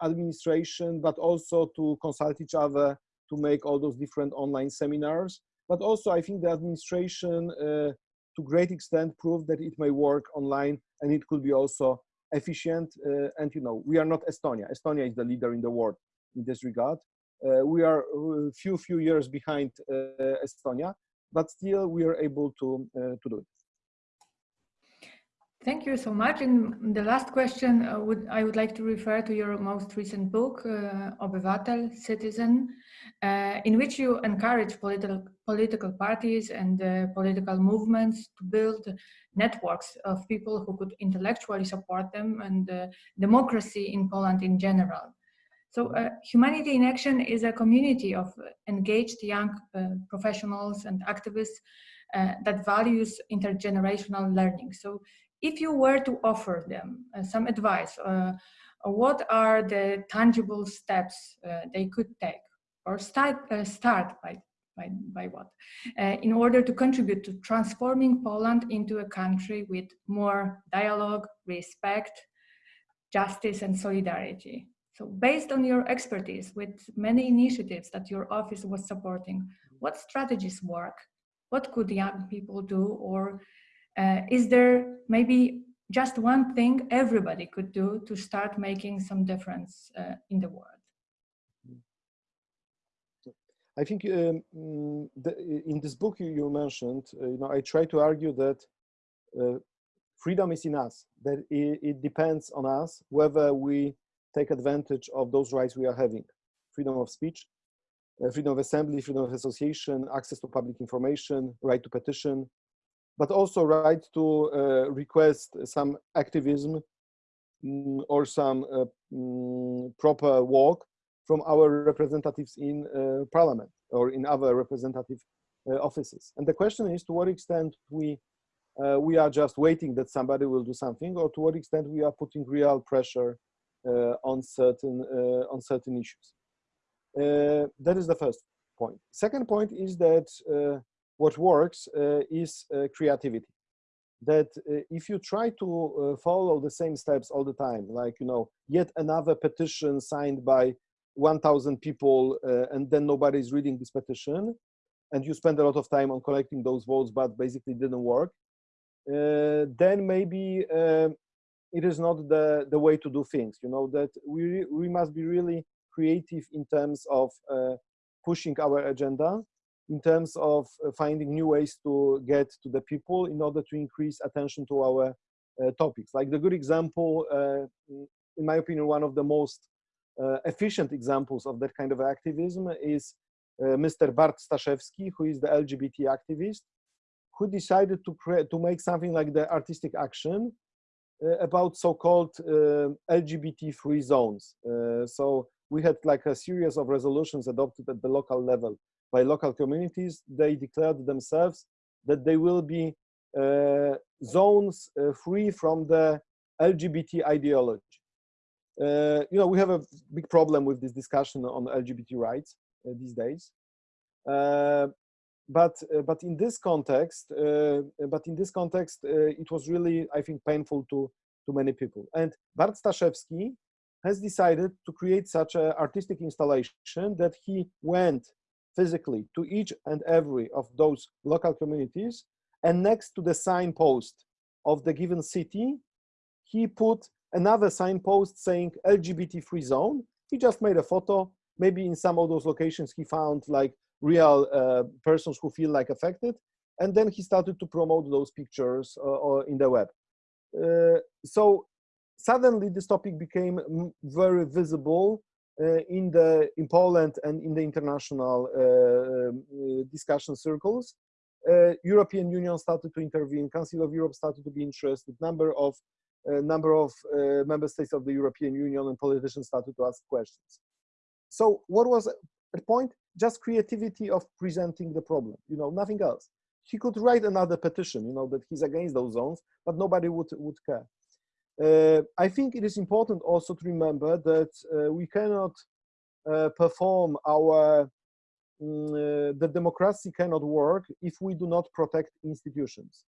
administration, but also to consult each other to make all those different online seminars. But also, I think the administration, uh, to great extent, proved that it may work online and it could be also efficient. and you know, we are not Estonia. Estonia is the leader in the world in this regard. Uh, we are a few few years behind uh, Estonia, but still we are able to uh, to do it. Thank you so much. And the last question, uh, would I would like to refer to your most recent book, uh, Citizen, uh, in which you encourage political political parties and uh, political movements to build networks of people who could intellectually support them and democracy in Poland in general. So uh, Humanity in Action is a community of engaged young uh, professionals and activists uh, that values intergenerational learning. So if you were to offer them uh, some advice, uh, what are the tangible steps uh, they could take or start, start by, by, by what? in order to contribute to transforming Poland into a country with more dialogue, respect, justice and solidarity. So based on your expertise with many initiatives that your office was supporting, what strategies work? What could young people do? Or uh, is there maybe just one thing everybody could do to start making some difference uh, in the world? I think um, the, in this book you, you mentioned, uh, you know, I try to argue that uh, freedom is in us, that it, it depends on us whether we take advantage of those rights we are having. Freedom of speech, uh, freedom of assembly, freedom of association, access to public information, right to petition, but also right to uh, request some activism mm, or some uh, mm, proper work from our representatives in uh, parliament or in other representative uh, offices. And the question is to what extent we uh, we are just waiting that somebody will do something or to what extent we are putting real pressure uh, on certain on certain issues. That is the first point. Second point is that what works is creativity. That if you try to follow the same steps all the time, like you know, yet another petition signed by 1,000 people, and then nobody is reading this petition, and you spend a lot of time on collecting those votes, but basically didn't work, uh, then maybe uh, it is not the, the way to do things, you know, that we, we must be really creative in terms of uh, pushing our agenda, in terms of uh, finding new ways to get to the people in order to increase attention to our uh, topics. Like the good example, uh, in my opinion, one of the most uh, efficient examples of that kind of activism is uh, Mr. Bart Staszewski, who is the LGBT activist, who decided to create to make something like the artistic action uh, about so-called LGBT-free zones. So we had like a series of resolutions adopted at the local level by local communities. They declared themselves that they will be zones free from the LGBT ideology. Uh, you know, we have a big problem with this discussion on LGBT rights uh, these days. Uh, but uh, but in this context uh, but in this context uh, it was really i think painful to to many people and bart staszewski has decided to create such an artistic installation that he went physically to each and every of those local communities and next to the signpost of the given city, he put another signpost saying LGBT free zone. He just made a photo. Maybe in some of those locations he found like real uh, persons who feel like affected. And then he started to promote those pictures uh, in the web. Uh, so suddenly this topic became very visible uh, Uh, in the in Poland and in the international uh, um, uh, discussion circles. Uh, European Union started to intervene. Council of Europe started to be interested. Number of number of member states of the European Union and politicians started to ask questions. So what was a point? Just creativity of presenting the problem. You know, nothing else he could write another petition, you know, that he's against those zones, but nobody would, would care. Uh, I think it is important also to remember that uh, we cannot uh, perform our, mm, the democracy cannot work if we do not protect institutions.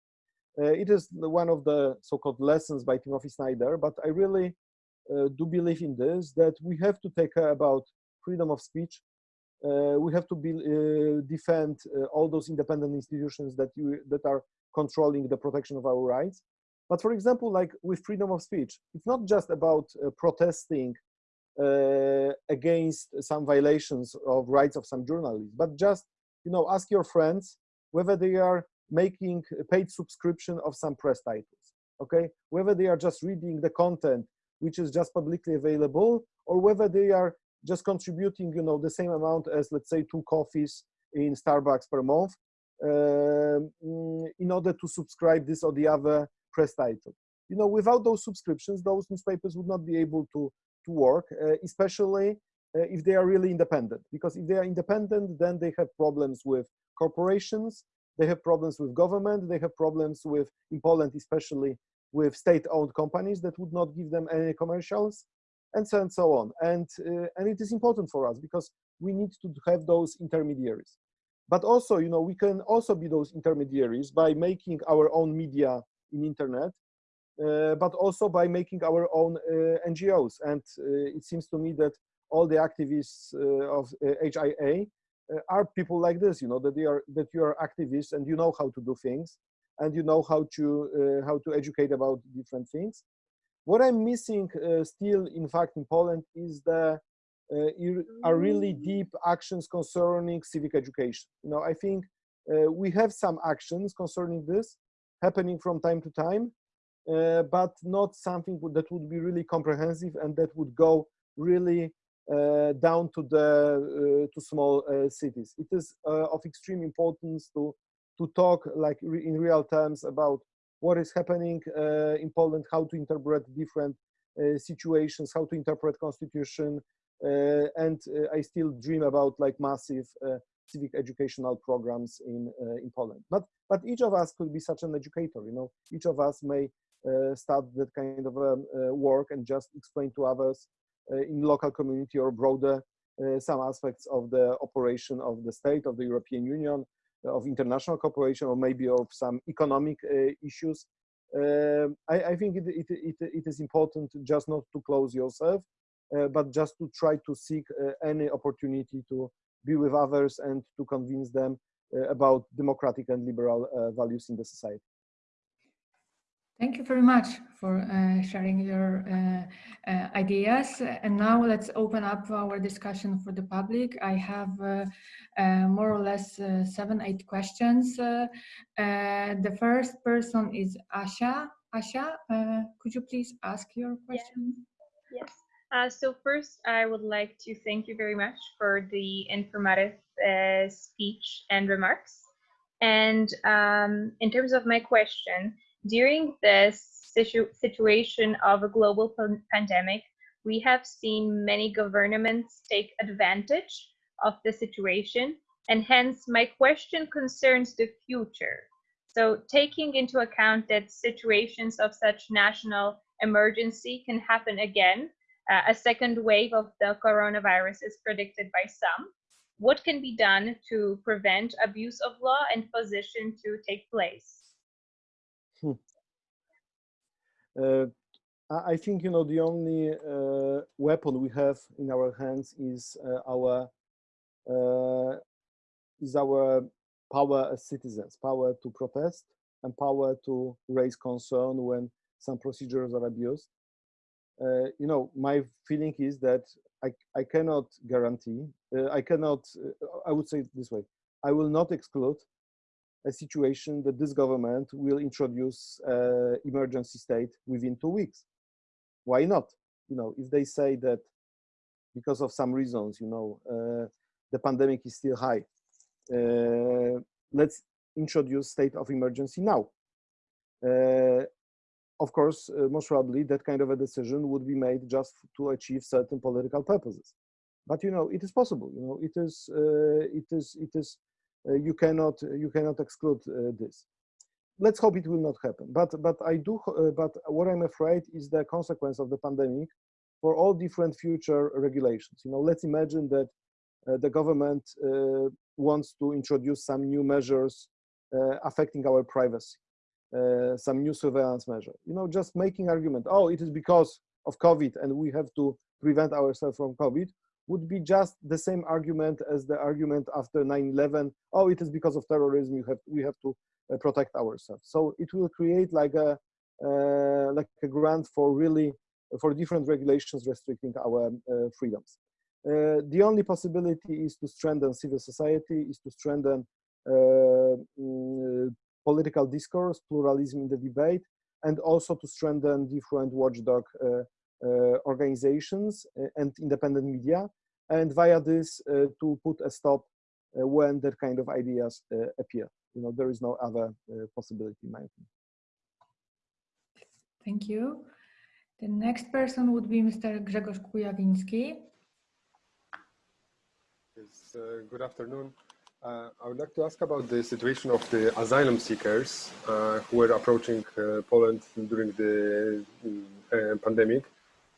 Uh, it is one of the so-called lessons by Timothy Snyder, but I really uh, do believe in this, that we have to take care about freedom of speech, uh, we have to be, uh, defend uh, all those independent institutions that you that are controlling the protection of our rights. But for example, like with freedom of speech, it's not just about protesting against some violations of rights of some journalists, but just you know ask your friends whether they are making a paid subscription of some press titles okay? Whether they are just reading the content which is just publicly available or whether they are just contributing, you know, the same amount as let's say two coffees in Starbucks per month uh, in order to subscribe this or the other press title. You know, without those subscriptions, those newspapers would not be able to to work, uh, especially uh, if they are really independent. Because if they are independent, then they have problems with corporations, they have problems with government, they have problems with, in Poland especially, with state-owned companies that would not give them any commercials and so and so on. And, uh, and it is important for us because we need to have those intermediaries. But also, you know, we can also be those intermediaries by making our own media in internet, uh, but also by making our own uh, NGOs. And uh, it seems to me that all the activists uh, of HIA uh, are people like this, you know, that they are that you are activists and you know how to do things, and you know how to how to educate about different things what I'm missing uh, still, in fact, in Poland is the uh, are really deep actions concerning civic education. You know, I think uh, we have some actions concerning this happening from time to time, uh, but not something that would be really comprehensive and that would go really uh, down to the uh, to small cities. It is of extreme importance to to talk like re in real terms about what is happening uh, in Poland, how to interpret different uh, situations, how to interpret constitution, uh, and I still dream about like massive civic educational programs in in Poland. But but each of us could be such an educator. You know, each of us may start that kind of um, work and just explain to others in local community or broader uh, some aspects of the operation of the state of the European Union of international cooperation or maybe of some economic uh, issues. Um, I, I, think it, it, it, it is important just not to close yourself, uh, but just to try to seek uh, any opportunity to be with others and to convince them about democratic and liberal values in the society. Thank you very much for uh, sharing your uh, uh, ideas. And now let's open up our discussion for the public. I have uh, uh, more or less uh, seven, eight questions. the first person is Asha. Asha, could you please ask your question? Yes. so first, I would like to thank you very much for the informative speech and remarks. And um, in terms of my question, during this situ situation of a global pandemic, we have seen many governments take advantage of the situation, and hence my question concerns the future. So taking into account that situations of such national emergency can happen again, uh, a second wave of the coronavirus is predicted by some, what can be done to prevent abuse of law and position to take place? Hmm. Uh, I think, you know, the only uh, weapon we have in our hands is uh, our uh, is our power as citizens, power to protest and power to raise concern when some procedures are abused. Uh, you know, my feeling is that I, I cannot guarantee, uh, I cannot, uh, I would say this way, I will not exclude a situation that this government will introduce uh, emergency state within two weeks. Why not? You know, if they say that because of some reasons, you know, uh, the pandemic is still high, let's introduce state of emergency now. Uh, of course, uh, most probably that kind of a decision would be made just to achieve certain political purposes. But you know, it is possible. You know, it is, uh, it is, it is. Uh, you cannot, you cannot exclude uh, this. Let's hope it will not happen. But, but I do. Uh, but what I'm afraid is the consequence of the pandemic for all different future regulations. You know, let's imagine that the government wants to introduce some new measures affecting our privacy uh, some new surveillance measure. You know, just making argument, oh, it is because of COVID and we have to prevent ourselves from COVID would be just the same argument as the argument after 9-11, oh, it is because of terrorism, you have, we have to uh, protect ourselves. So it will create like a, uh, like a grant for really, for different regulations restricting our uh, freedoms. Uh, the only possibility is to strengthen civil society, is to strengthen uh, mm, political discourse, pluralism in the debate, and also to strengthen different watchdog uh, uh, organizations uh, and independent media, and via this to put a stop when that kind of ideas appear. You know, there is no other possibility in my opinion. Thank you. The next person would be Mr. Grzegorz Kujawiński. Yes, uh, good afternoon. Uh, I would like to ask about the situation of the asylum seekers uh, who were approaching uh, Poland during the uh, pandemic.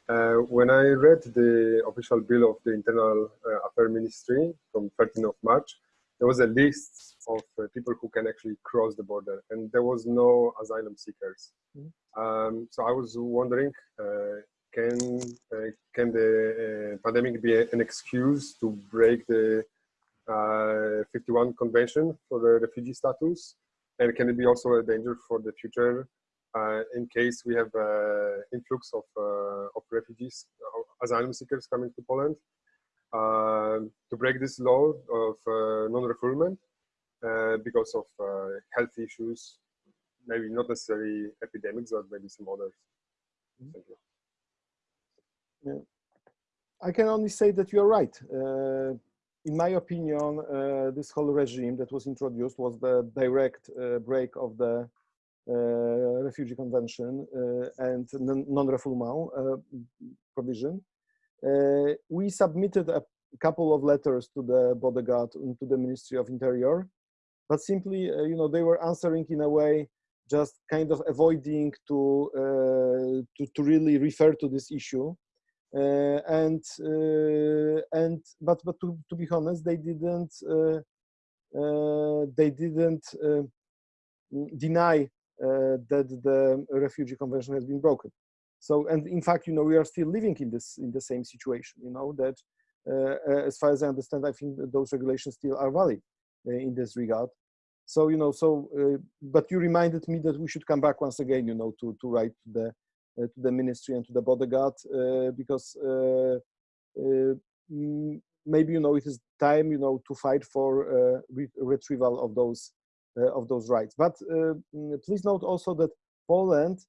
Uh, when I read the official bill of the Internal uh, Affairs Ministry from 13th of March, there was a list of people who can actually cross the border, and there was no asylum seekers. Mm -hmm. um, so I was wondering, can can the pandemic be an excuse to break the Uh, 51 Convention for the refugee status? And can it be also a danger for the future uh, in case we have uh, influx of, uh, of refugees, uh, asylum seekers coming to Poland? Um, to break this law of non-refoulement because of health issues, maybe not necessarily epidemics, but maybe some others. Mm-hmm. Thank you. Yeah. I can only say that you're right. Uh, in my opinion, uh, this whole regime that was introduced was the direct uh, break of the uh, Refugee Convention uh, and non-refoulement uh, provision. We submitted a couple of letters to the Border Guard and to the Ministry of Interior, but simply, you know, they were answering in a way just kind of avoiding to, to, to really refer to this issue. Uh, and uh, and but but to, to be honest they didn't uh, they didn't deny that the refugee convention has been broken. So and in fact you know we are still living in this in the same situation you know that as far as i understand i think those regulations still are valid in this regard. So you know so uh, but you reminded me that we should come back once again you know to to write the to the ministry and to the Border Guard uh, because uh, maybe you know it is time you know to fight for re retrieval of those of those rights. But mm, please note also that Poland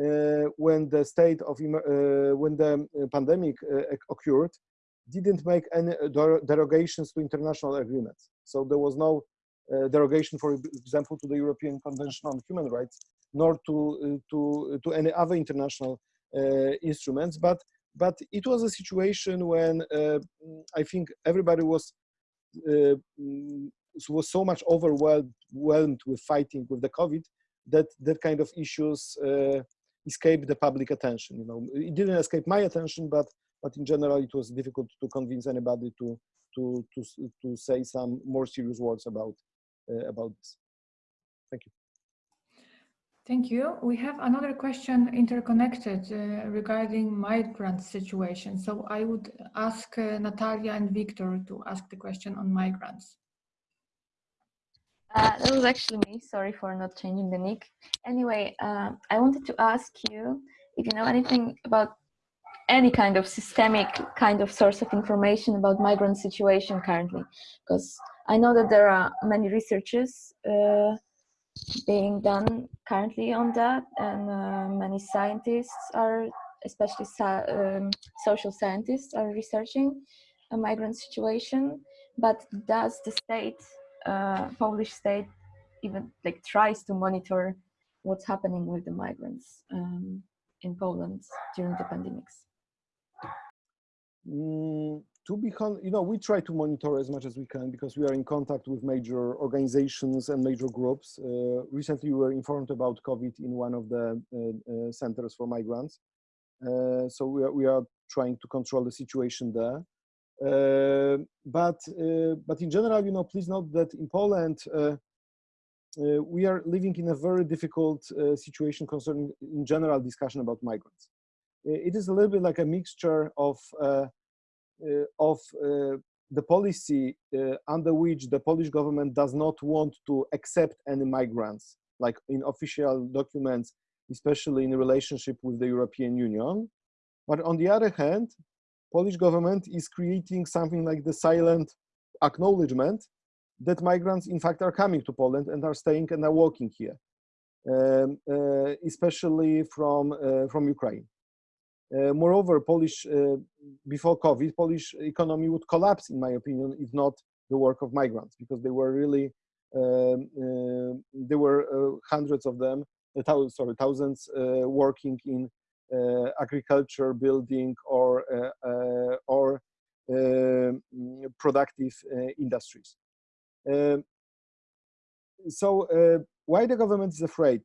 uh, when the state of uh, when the pandemic uh, occurred didn't make any derogations to international agreements so there was no derogation for example to the european convention on human rights nor to uh, to to any other international uh, instruments. But but it was a situation when uh, I think everybody was mm, was so much overwhelmed with fighting with the COVID that that kind of issues escaped the public attention. You know, it didn't escape my attention, but but in general, it was difficult to convince anybody to to to to say some more serious words about uh, about this. Thank you. Thank you. We have another question interconnected uh, regarding migrant situation. So I would ask uh, Natalia and Victor to ask the question on migrants. Uh, that was actually me. Sorry for not changing the nick. Anyway, uh, I wanted to ask you if you know anything about any kind of systemic kind of source of information about migrant situation currently, because I know that there are many researchers uh, being done currently on that, and uh, many scientists are, especially um, social scientists, are researching a migrant situation. But does the state uh, Polish state even like tries to monitor what's happening with the migrants um, in Poland during the pandemics? Mm, to be, you know, we try to monitor as much as we can because we are in contact with major organizations and major groups. Uh, recently, we were informed about COVID in one of the uh, uh, centers for migrants. Uh, so we are, we are trying to control the situation there. Uh, but uh, but in general, you know, please note that in Poland we are living in a very difficult situation concerning in general discussion about migrants. it is a little bit like a mixture of of the policy uh, under which the Polish government does not want to accept any migrants, like in official documents, especially in relationship with the European Union. But on the other hand, Polish government is creating something like the silent acknowledgement that migrants in fact are coming to Poland and are staying and are working here, um, uh, especially from, uh, from Ukraine. Uh, moreover, Polish, uh, before COVID, Polish economy would collapse, in my opinion, if not the work of migrants, because they were really, um, uh, there were uh, hundreds of them, thousands, sorry, thousands working in uh, agriculture, building, or uh, uh, or um, productive industries. Um, so why the government is afraid?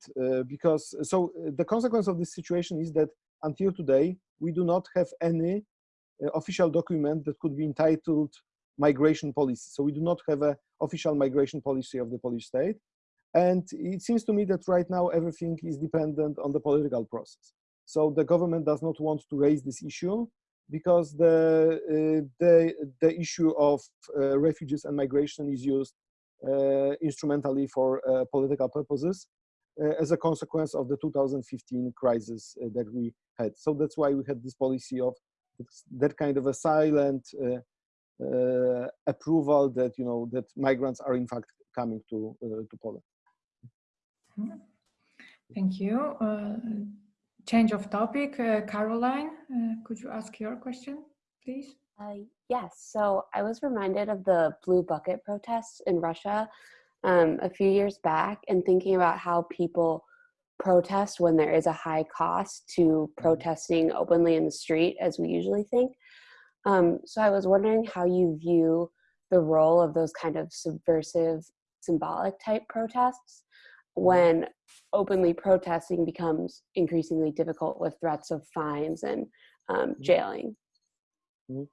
because so the consequence of this situation is that until today we do not have any official document that could be entitled migration policy. So we do not have an official migration policy of the Polish state. And it seems to me that right now everything is dependent on the political process. So the government does not want to raise this issue because the, uh, the, the issue of uh, refugees and migration is used uh, instrumentally for uh, political purposes uh, as a consequence of the 2015 crisis uh, that we had. So that's why we had this policy of that kind of a silent approval that, you know, that migrants are in fact coming to, to Poland. Thank you change of topic. Uh, Caroline, uh, could you ask your question, please? Uh, yes, so I was reminded of the Blue Bucket protests in Russia um, a few years back and thinking about how people protest when there is a high cost to mm-hmm. protesting openly in the street as we usually think. Um, so I was wondering how you view the role of those kind of subversive symbolic type protests when openly protesting becomes increasingly difficult with threats of fines and um, mm-hmm. jailing. Mm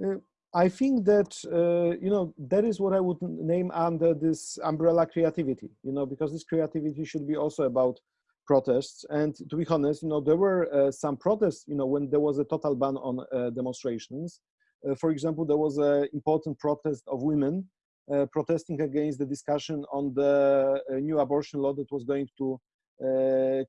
-hmm. uh, I think that, uh, you know, that is what I would name under this umbrella creativity, you know, because this creativity should be also about protests. And to be honest, you know, there were uh, some protests, you know, when there was a total ban on uh, demonstrations. Uh, for example, there was an important protest of women uh, protesting against the discussion on the uh, new abortion law that was going to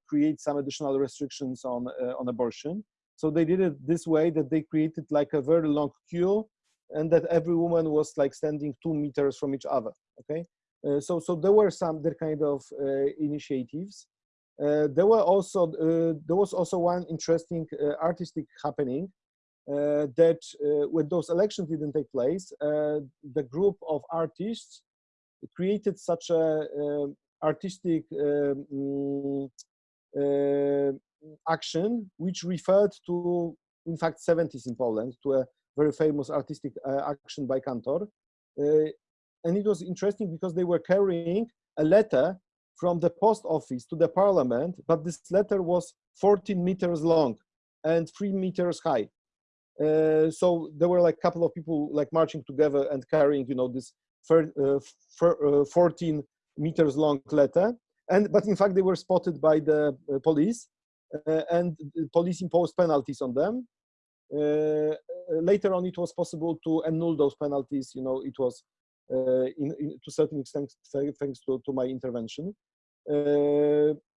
create some additional restrictions on, on abortion. So they did it this way that they created like a very long queue and that every woman was like standing two meters from each other, okay? Uh, so, so there were some that kind of uh, initiatives. Uh, there were also there was also one interesting artistic happening uh, that uh, when those elections didn't take place, uh, the group of artists created such a artistic um, action which referred to, in fact, 70s in Poland, to a very famous artistic action by Kantor. and it was interesting because they were carrying a letter from the post office to the parliament, but this letter was 14 meters long and three meters high. Uh, so there were like a couple of people like marching together and carrying, you know, this uh, uh, 14 meters long letter. and but in fact they were spotted by the uh, police uh, and the police imposed penalties on them uh, later on it was possible to annul those penalties you know it was in, in, to certain extent thanks to, to my intervention.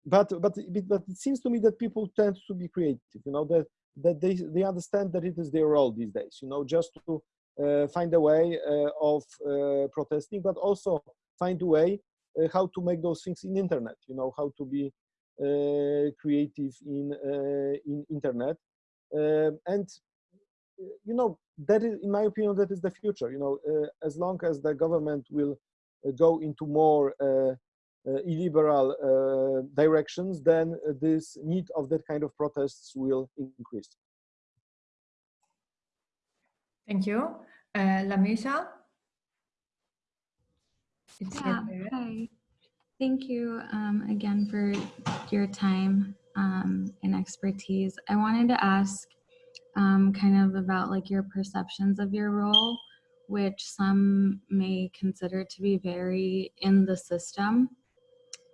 But but but it seems to me that people tend to be creative you know that that they they understand that it is their role these days you know just to uh, find a way uh, of uh, protesting but also find a way uh, how to make those things in internet you know how to be uh, creative in uh, in internet. Um, and you know that is in my opinion that is the future you know as long as the government will go into more illiberal directions then this need of that kind of protests will increase Thank you. Uh, Lamisa? It's yeah, hi. Thank you um, again for your time um, and expertise. I wanted to ask um, kind of about like your perceptions of your role, which some may consider to be very in the system.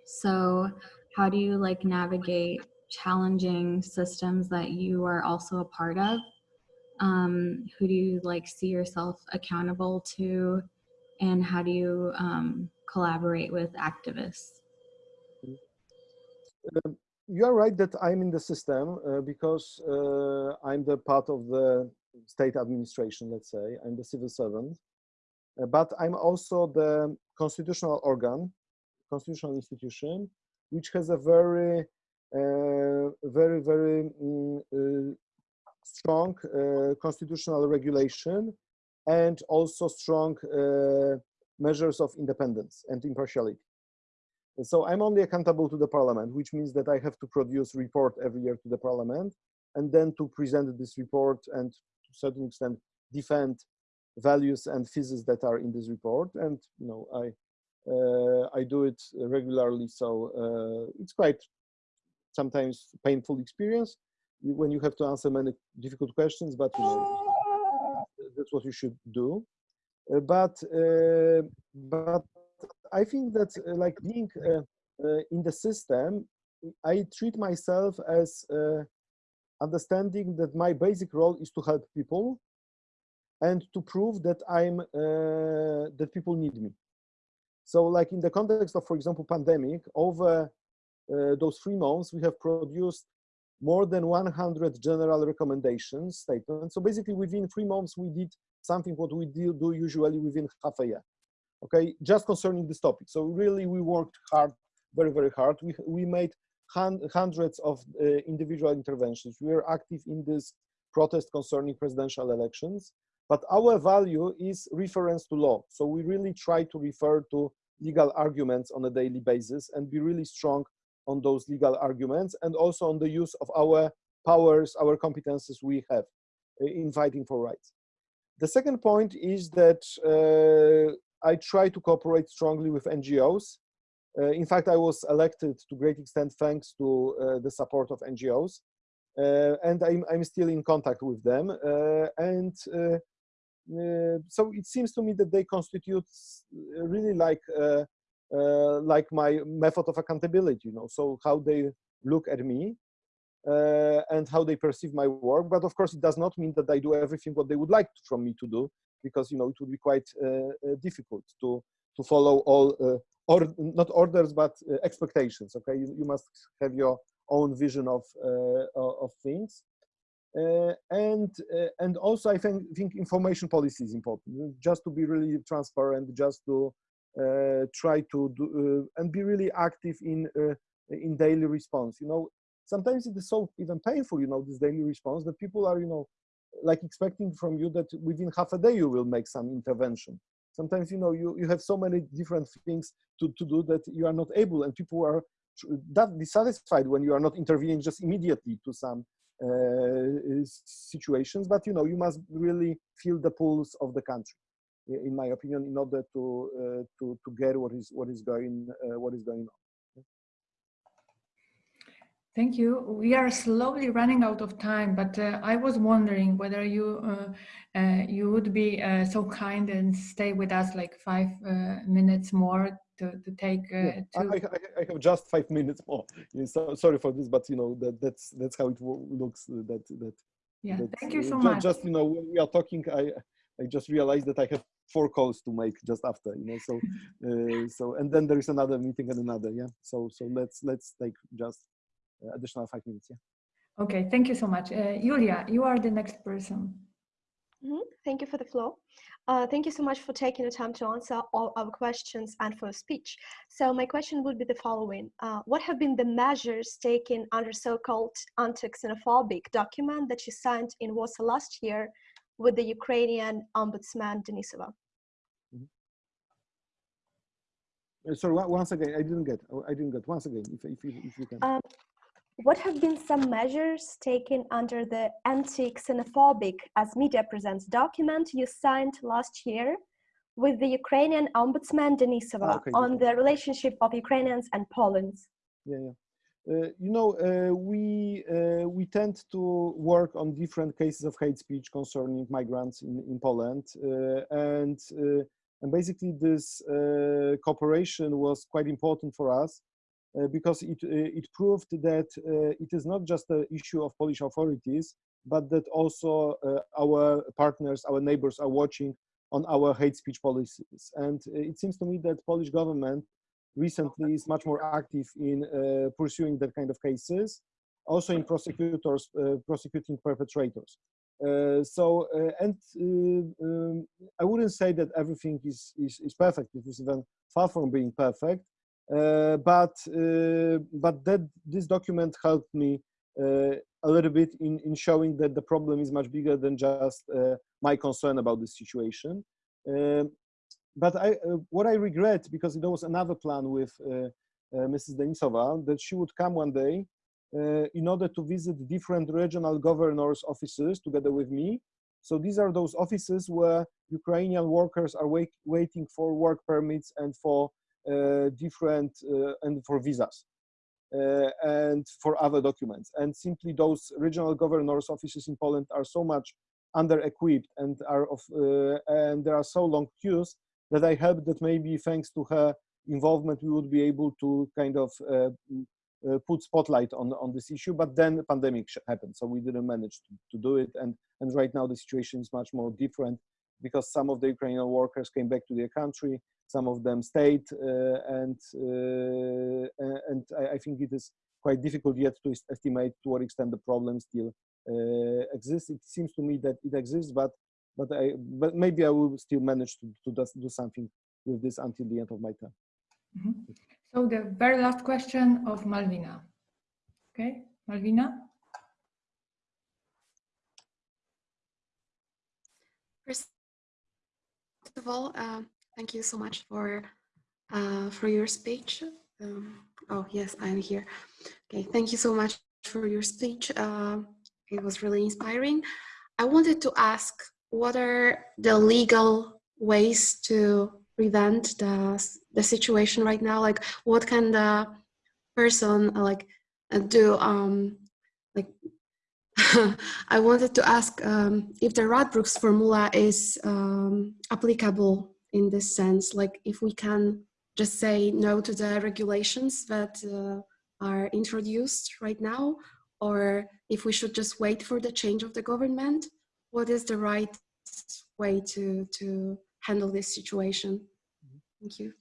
So how do you like navigate challenging systems that you are also a part of? Um, who do you like see yourself accountable to? and how do you um, collaborate with activists? Um, you are right that I'm in the system uh, because uh, I'm the part of the state administration, let's say. I'm the civil servant. Uh, but I'm also the constitutional organ, constitutional institution, which has a very, uh, very, very mm, uh, strong uh, constitutional regulation and also strong measures of independence and impartiality. So I'm only accountable to the parliament, which means that I have to produce report every year to the parliament and then to present this report and to a certain extent defend values and theses that are in this report. And you know, I uh, I do it regularly, so uh, it's quite sometimes painful experience when you have to answer many difficult questions, but you know, that's what you should do. Uh, but uh, but I think that uh, like being in the system, I treat myself as understanding that my basic role is to help people and to prove that I'm uh, that people need me. So like in the context of, for example, pandemic, over uh, those three months, we have produced more than 100 general recommendations statements. So basically within three months, we did something what we do, do usually within half a year. Okay, just concerning this topic. So really we worked hard, very, very hard. We, we made hundreds of uh, individual interventions. We are active in this protest concerning presidential elections, but our value is reference to law. So we really try to refer to legal arguments on a daily basis and be really strong on those legal arguments and also on the use of our powers, our competences we have in fighting for rights. The second point is that uh, I try to cooperate strongly with NGOs. Uh, in fact, I was elected to great extent thanks to uh, the support of NGOs. Uh, and I'm, I'm still in contact with them. Uh, and uh, so it seems to me that they constitute really like uh, like my method of accountability, you know, so how they look at me uh, and how they perceive my work. But of course, it does not mean that I do everything what they would like from me to do, because you know it would be quite uh, difficult to to follow all or not orders but expectations. Okay, you, you must have your own vision of of things. Uh, and uh, and also I think think information policy is important. Just to be really transparent, just to uh, try to do uh, and be really active in uh, in daily response. You know, sometimes it is so even painful. You know, this daily response that people are you know like expecting from you that within half a day you will make some intervention. Sometimes you know you you have so many different things to to do that you are not able, and people are that dissatisfied when you are not intervening just immediately to some uh, situations but you know you must really feel the pulse of the country in my opinion, in order to uh, to to get what is what is going uh, what is going on. Thank you. We are slowly running out of time, but uh, I was wondering whether you uh, uh, you would be uh, so kind and stay with us like five minutes more to, to take. Yeah, to I, I, I, have just five minutes more. So, sorry for this, but you know that that's that's how it looks. That that. Yeah, that, thank you so just, much. Just you know, when we are talking, I I just realized that I have four calls to make just after. You know, so uh, so and then there is another meeting and another. Yeah. So so let's let's take just additional five minutes. Yeah. Okay, thank you so much. Uh, Julia, you are the next person. Mm -hmm. Thank you for the floor. Uh, thank you so much for taking the time to answer all our questions and for speech. So my question would be the following. Uh, what have been the measures taken under so-called anti-xenophobic document that you signed in Warsaw last year with the Ukrainian ombudsman Denisova? Mm -hmm. Sorry, once again, I didn't get, I didn't get, once again, if, if, if you can. Um, what have been some measures taken under the anti-xenophobic as media presents document you signed last year with the Ukrainian ombudsman Denisova ah, okay, on the relationship of Ukrainians and Poland? Yeah, yeah. Uh, you know, uh, we uh, we tend to work on different cases of hate speech concerning migrants in in Poland, uh, and uh, and basically this uh, cooperation was quite important for us because it, uh, it proved that uh, it is not just an issue of Polish authorities, but that also our partners, our neighbors are watching on our hate speech policies. And it seems to me that Polish government recently is much more active in uh, pursuing that kind of cases, also in prosecutors uh, prosecuting perpetrators. Uh, so, and um, I wouldn't say that everything is, is, is perfect. It is even far from being perfect. Uh, but uh, but that this document helped me uh, a little bit in in showing that the problem is much bigger than just my concern about the situation. Um, but I, what I regret, because there was another plan with Mrs. Denisova, that she would come one day uh, in order to visit different regional governors' offices together with me. So these are those offices where Ukrainian workers are wait, waiting for work permits and for different uh, and for visas. Uh, and for other documents. And simply those regional governors' offices in Poland are so much under-equipped and are of and there are so long queues that I hope that maybe thanks to her involvement we would be able to kind of uh, uh, put spotlight on on this issue but then the pandemic happened so we didn't manage to, to do it and and right now the situation is much more different because some of the Ukrainian workers came back to their country some of them stayed, uh, and uh, and I, I, think it is quite difficult yet to estimate to what extent the problem still uh, exists. It seems to me that it exists, but but I but maybe I will still manage to to do something with this until the end of my term. Mm -hmm. So the very last question of Malvina. Okay, Malvina. First of all, uh, Thank you so much for uh, for your speech. Um, oh yes, I'm here. Okay, thank you so much for your speech. Uh, it was really inspiring. I wanted to ask, what are the legal ways to prevent the the situation right now? Like, what can the person uh, like uh, do? Um, like, I wanted to ask um, if the Radbruch's formula is um, applicable in this sense like if we can just say no to the regulations that uh, are introduced right now or if we should just wait for the change of the government what is the right way to to handle this situation? Thank you.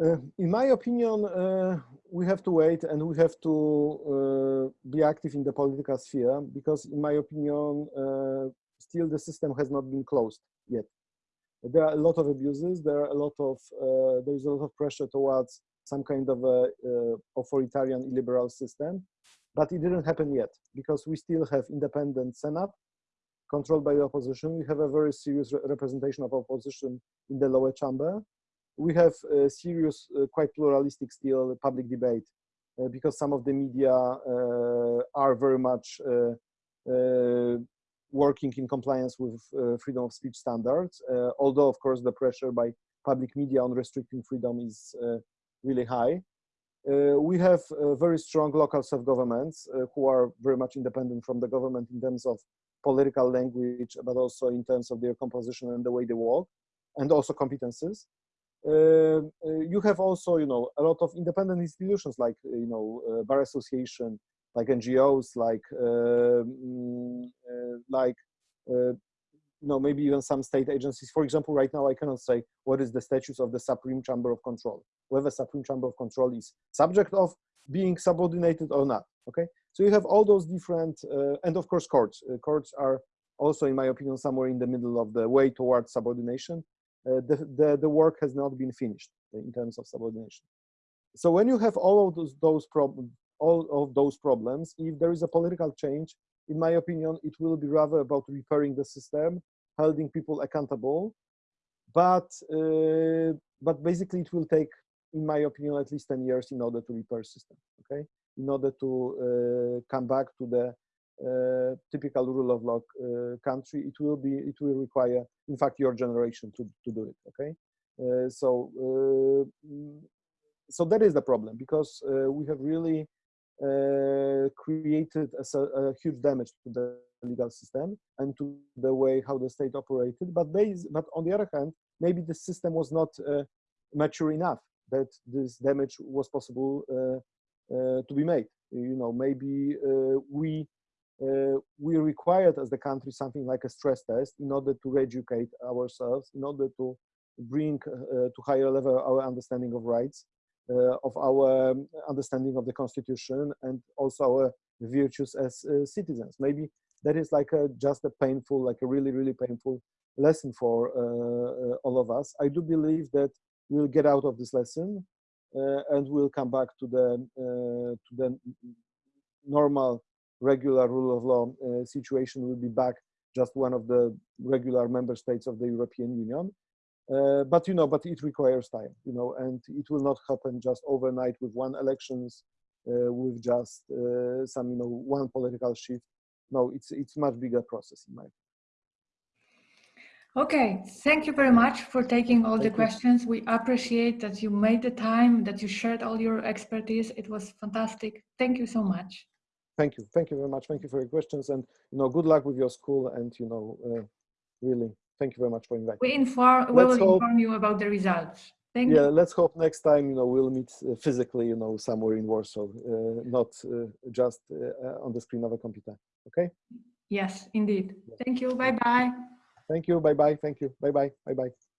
Uh, in my opinion, uh, we have to wait and we have to uh, be active in the political sphere because, in my opinion, uh, still the system has not been closed yet there are a lot of abuses. There are a lot of uh, there is a lot of pressure towards some kind of a uh, authoritarian illiberal system, but it didn't happen yet because we still have independent Senate controlled by the opposition. We have a very serious re representation of opposition in the lower chamber. We have a serious, uh, quite pluralistic still public debate uh, because some of the media uh, are very much uh, working in compliance with uh, freedom of speech standards, uh, although of course the pressure by public media on restricting freedom is uh, really high. we have very strong local self-governments who are very much independent from the government in terms of political language, but also in terms of their composition and the way they work, and also competences. uh, you have also, you know, a lot of independent institutions like, you know, Bar Association, like NGOs, like, mm, like you know, maybe even some state agencies. For example, right now I cannot say what is the status of the Supreme Chamber of Control, whether Supreme Chamber of Control is subject of being subordinated or not, okay? So you have all those different, uh, and of course courts. Uh, courts are also, in my opinion, somewhere in the middle of the way towards subordination. Uh, the, the, the work has not been finished in terms of subordination. So when you have all of those, those problems, all of those problems, if there is a political change, in my opinion, it will be rather about repairing the system, holding people accountable. But uh, but basically, it will take, in my opinion, at least 10 years in order to repair system. Okay, in order to uh, come back to the uh, typical rule of law uh, country, it will be it will require, in fact, your generation to to do it. Okay, uh, so uh, so that is the problem because we have really created a, a, huge damage to the legal system and to the way how the state operated. But, based, but on the other hand, maybe the system was not uh, mature enough that this damage was possible uh, uh to be made. You know, maybe uh, we we required as the country something like a stress test in order to educate ourselves, in order to bring to higher level our understanding of rights uh, of our understanding of the constitution and also our virtues as uh, citizens. Maybe that is like a, just a painful, like a really, really painful lesson for uh, all of us. I do believe that we'll get out of this lesson and we'll come back to the to the normal regular rule of law uh, situation will be back just one of the regular member states of the European Union. Uh, but you know, but it requires time, you know, and it will not happen just overnight with one elections, uh, with just uh, some, you know, one political shift. No, it's it's much bigger process in my. Opinion. Okay, thank you very much for taking all thank the you. questions. We appreciate that you made the time, that you shared all your expertise. It was fantastic. Thank you so much. Thank you. Thank you very much. Thank you for your questions and, you know, good luck with your school and, you know, uh, really Thank you very much for inviting. We inform. We will hope, inform you about the results. Thank you. yeah, you. let's hope next time you know we'll meet uh, physically, you know, somewhere in Warsaw, uh, not uh, just uh, on the screen of a computer. Okay. Yes, indeed. Thank you. Bye bye. Thank you. Bye bye. Thank you. Bye bye. Bye bye.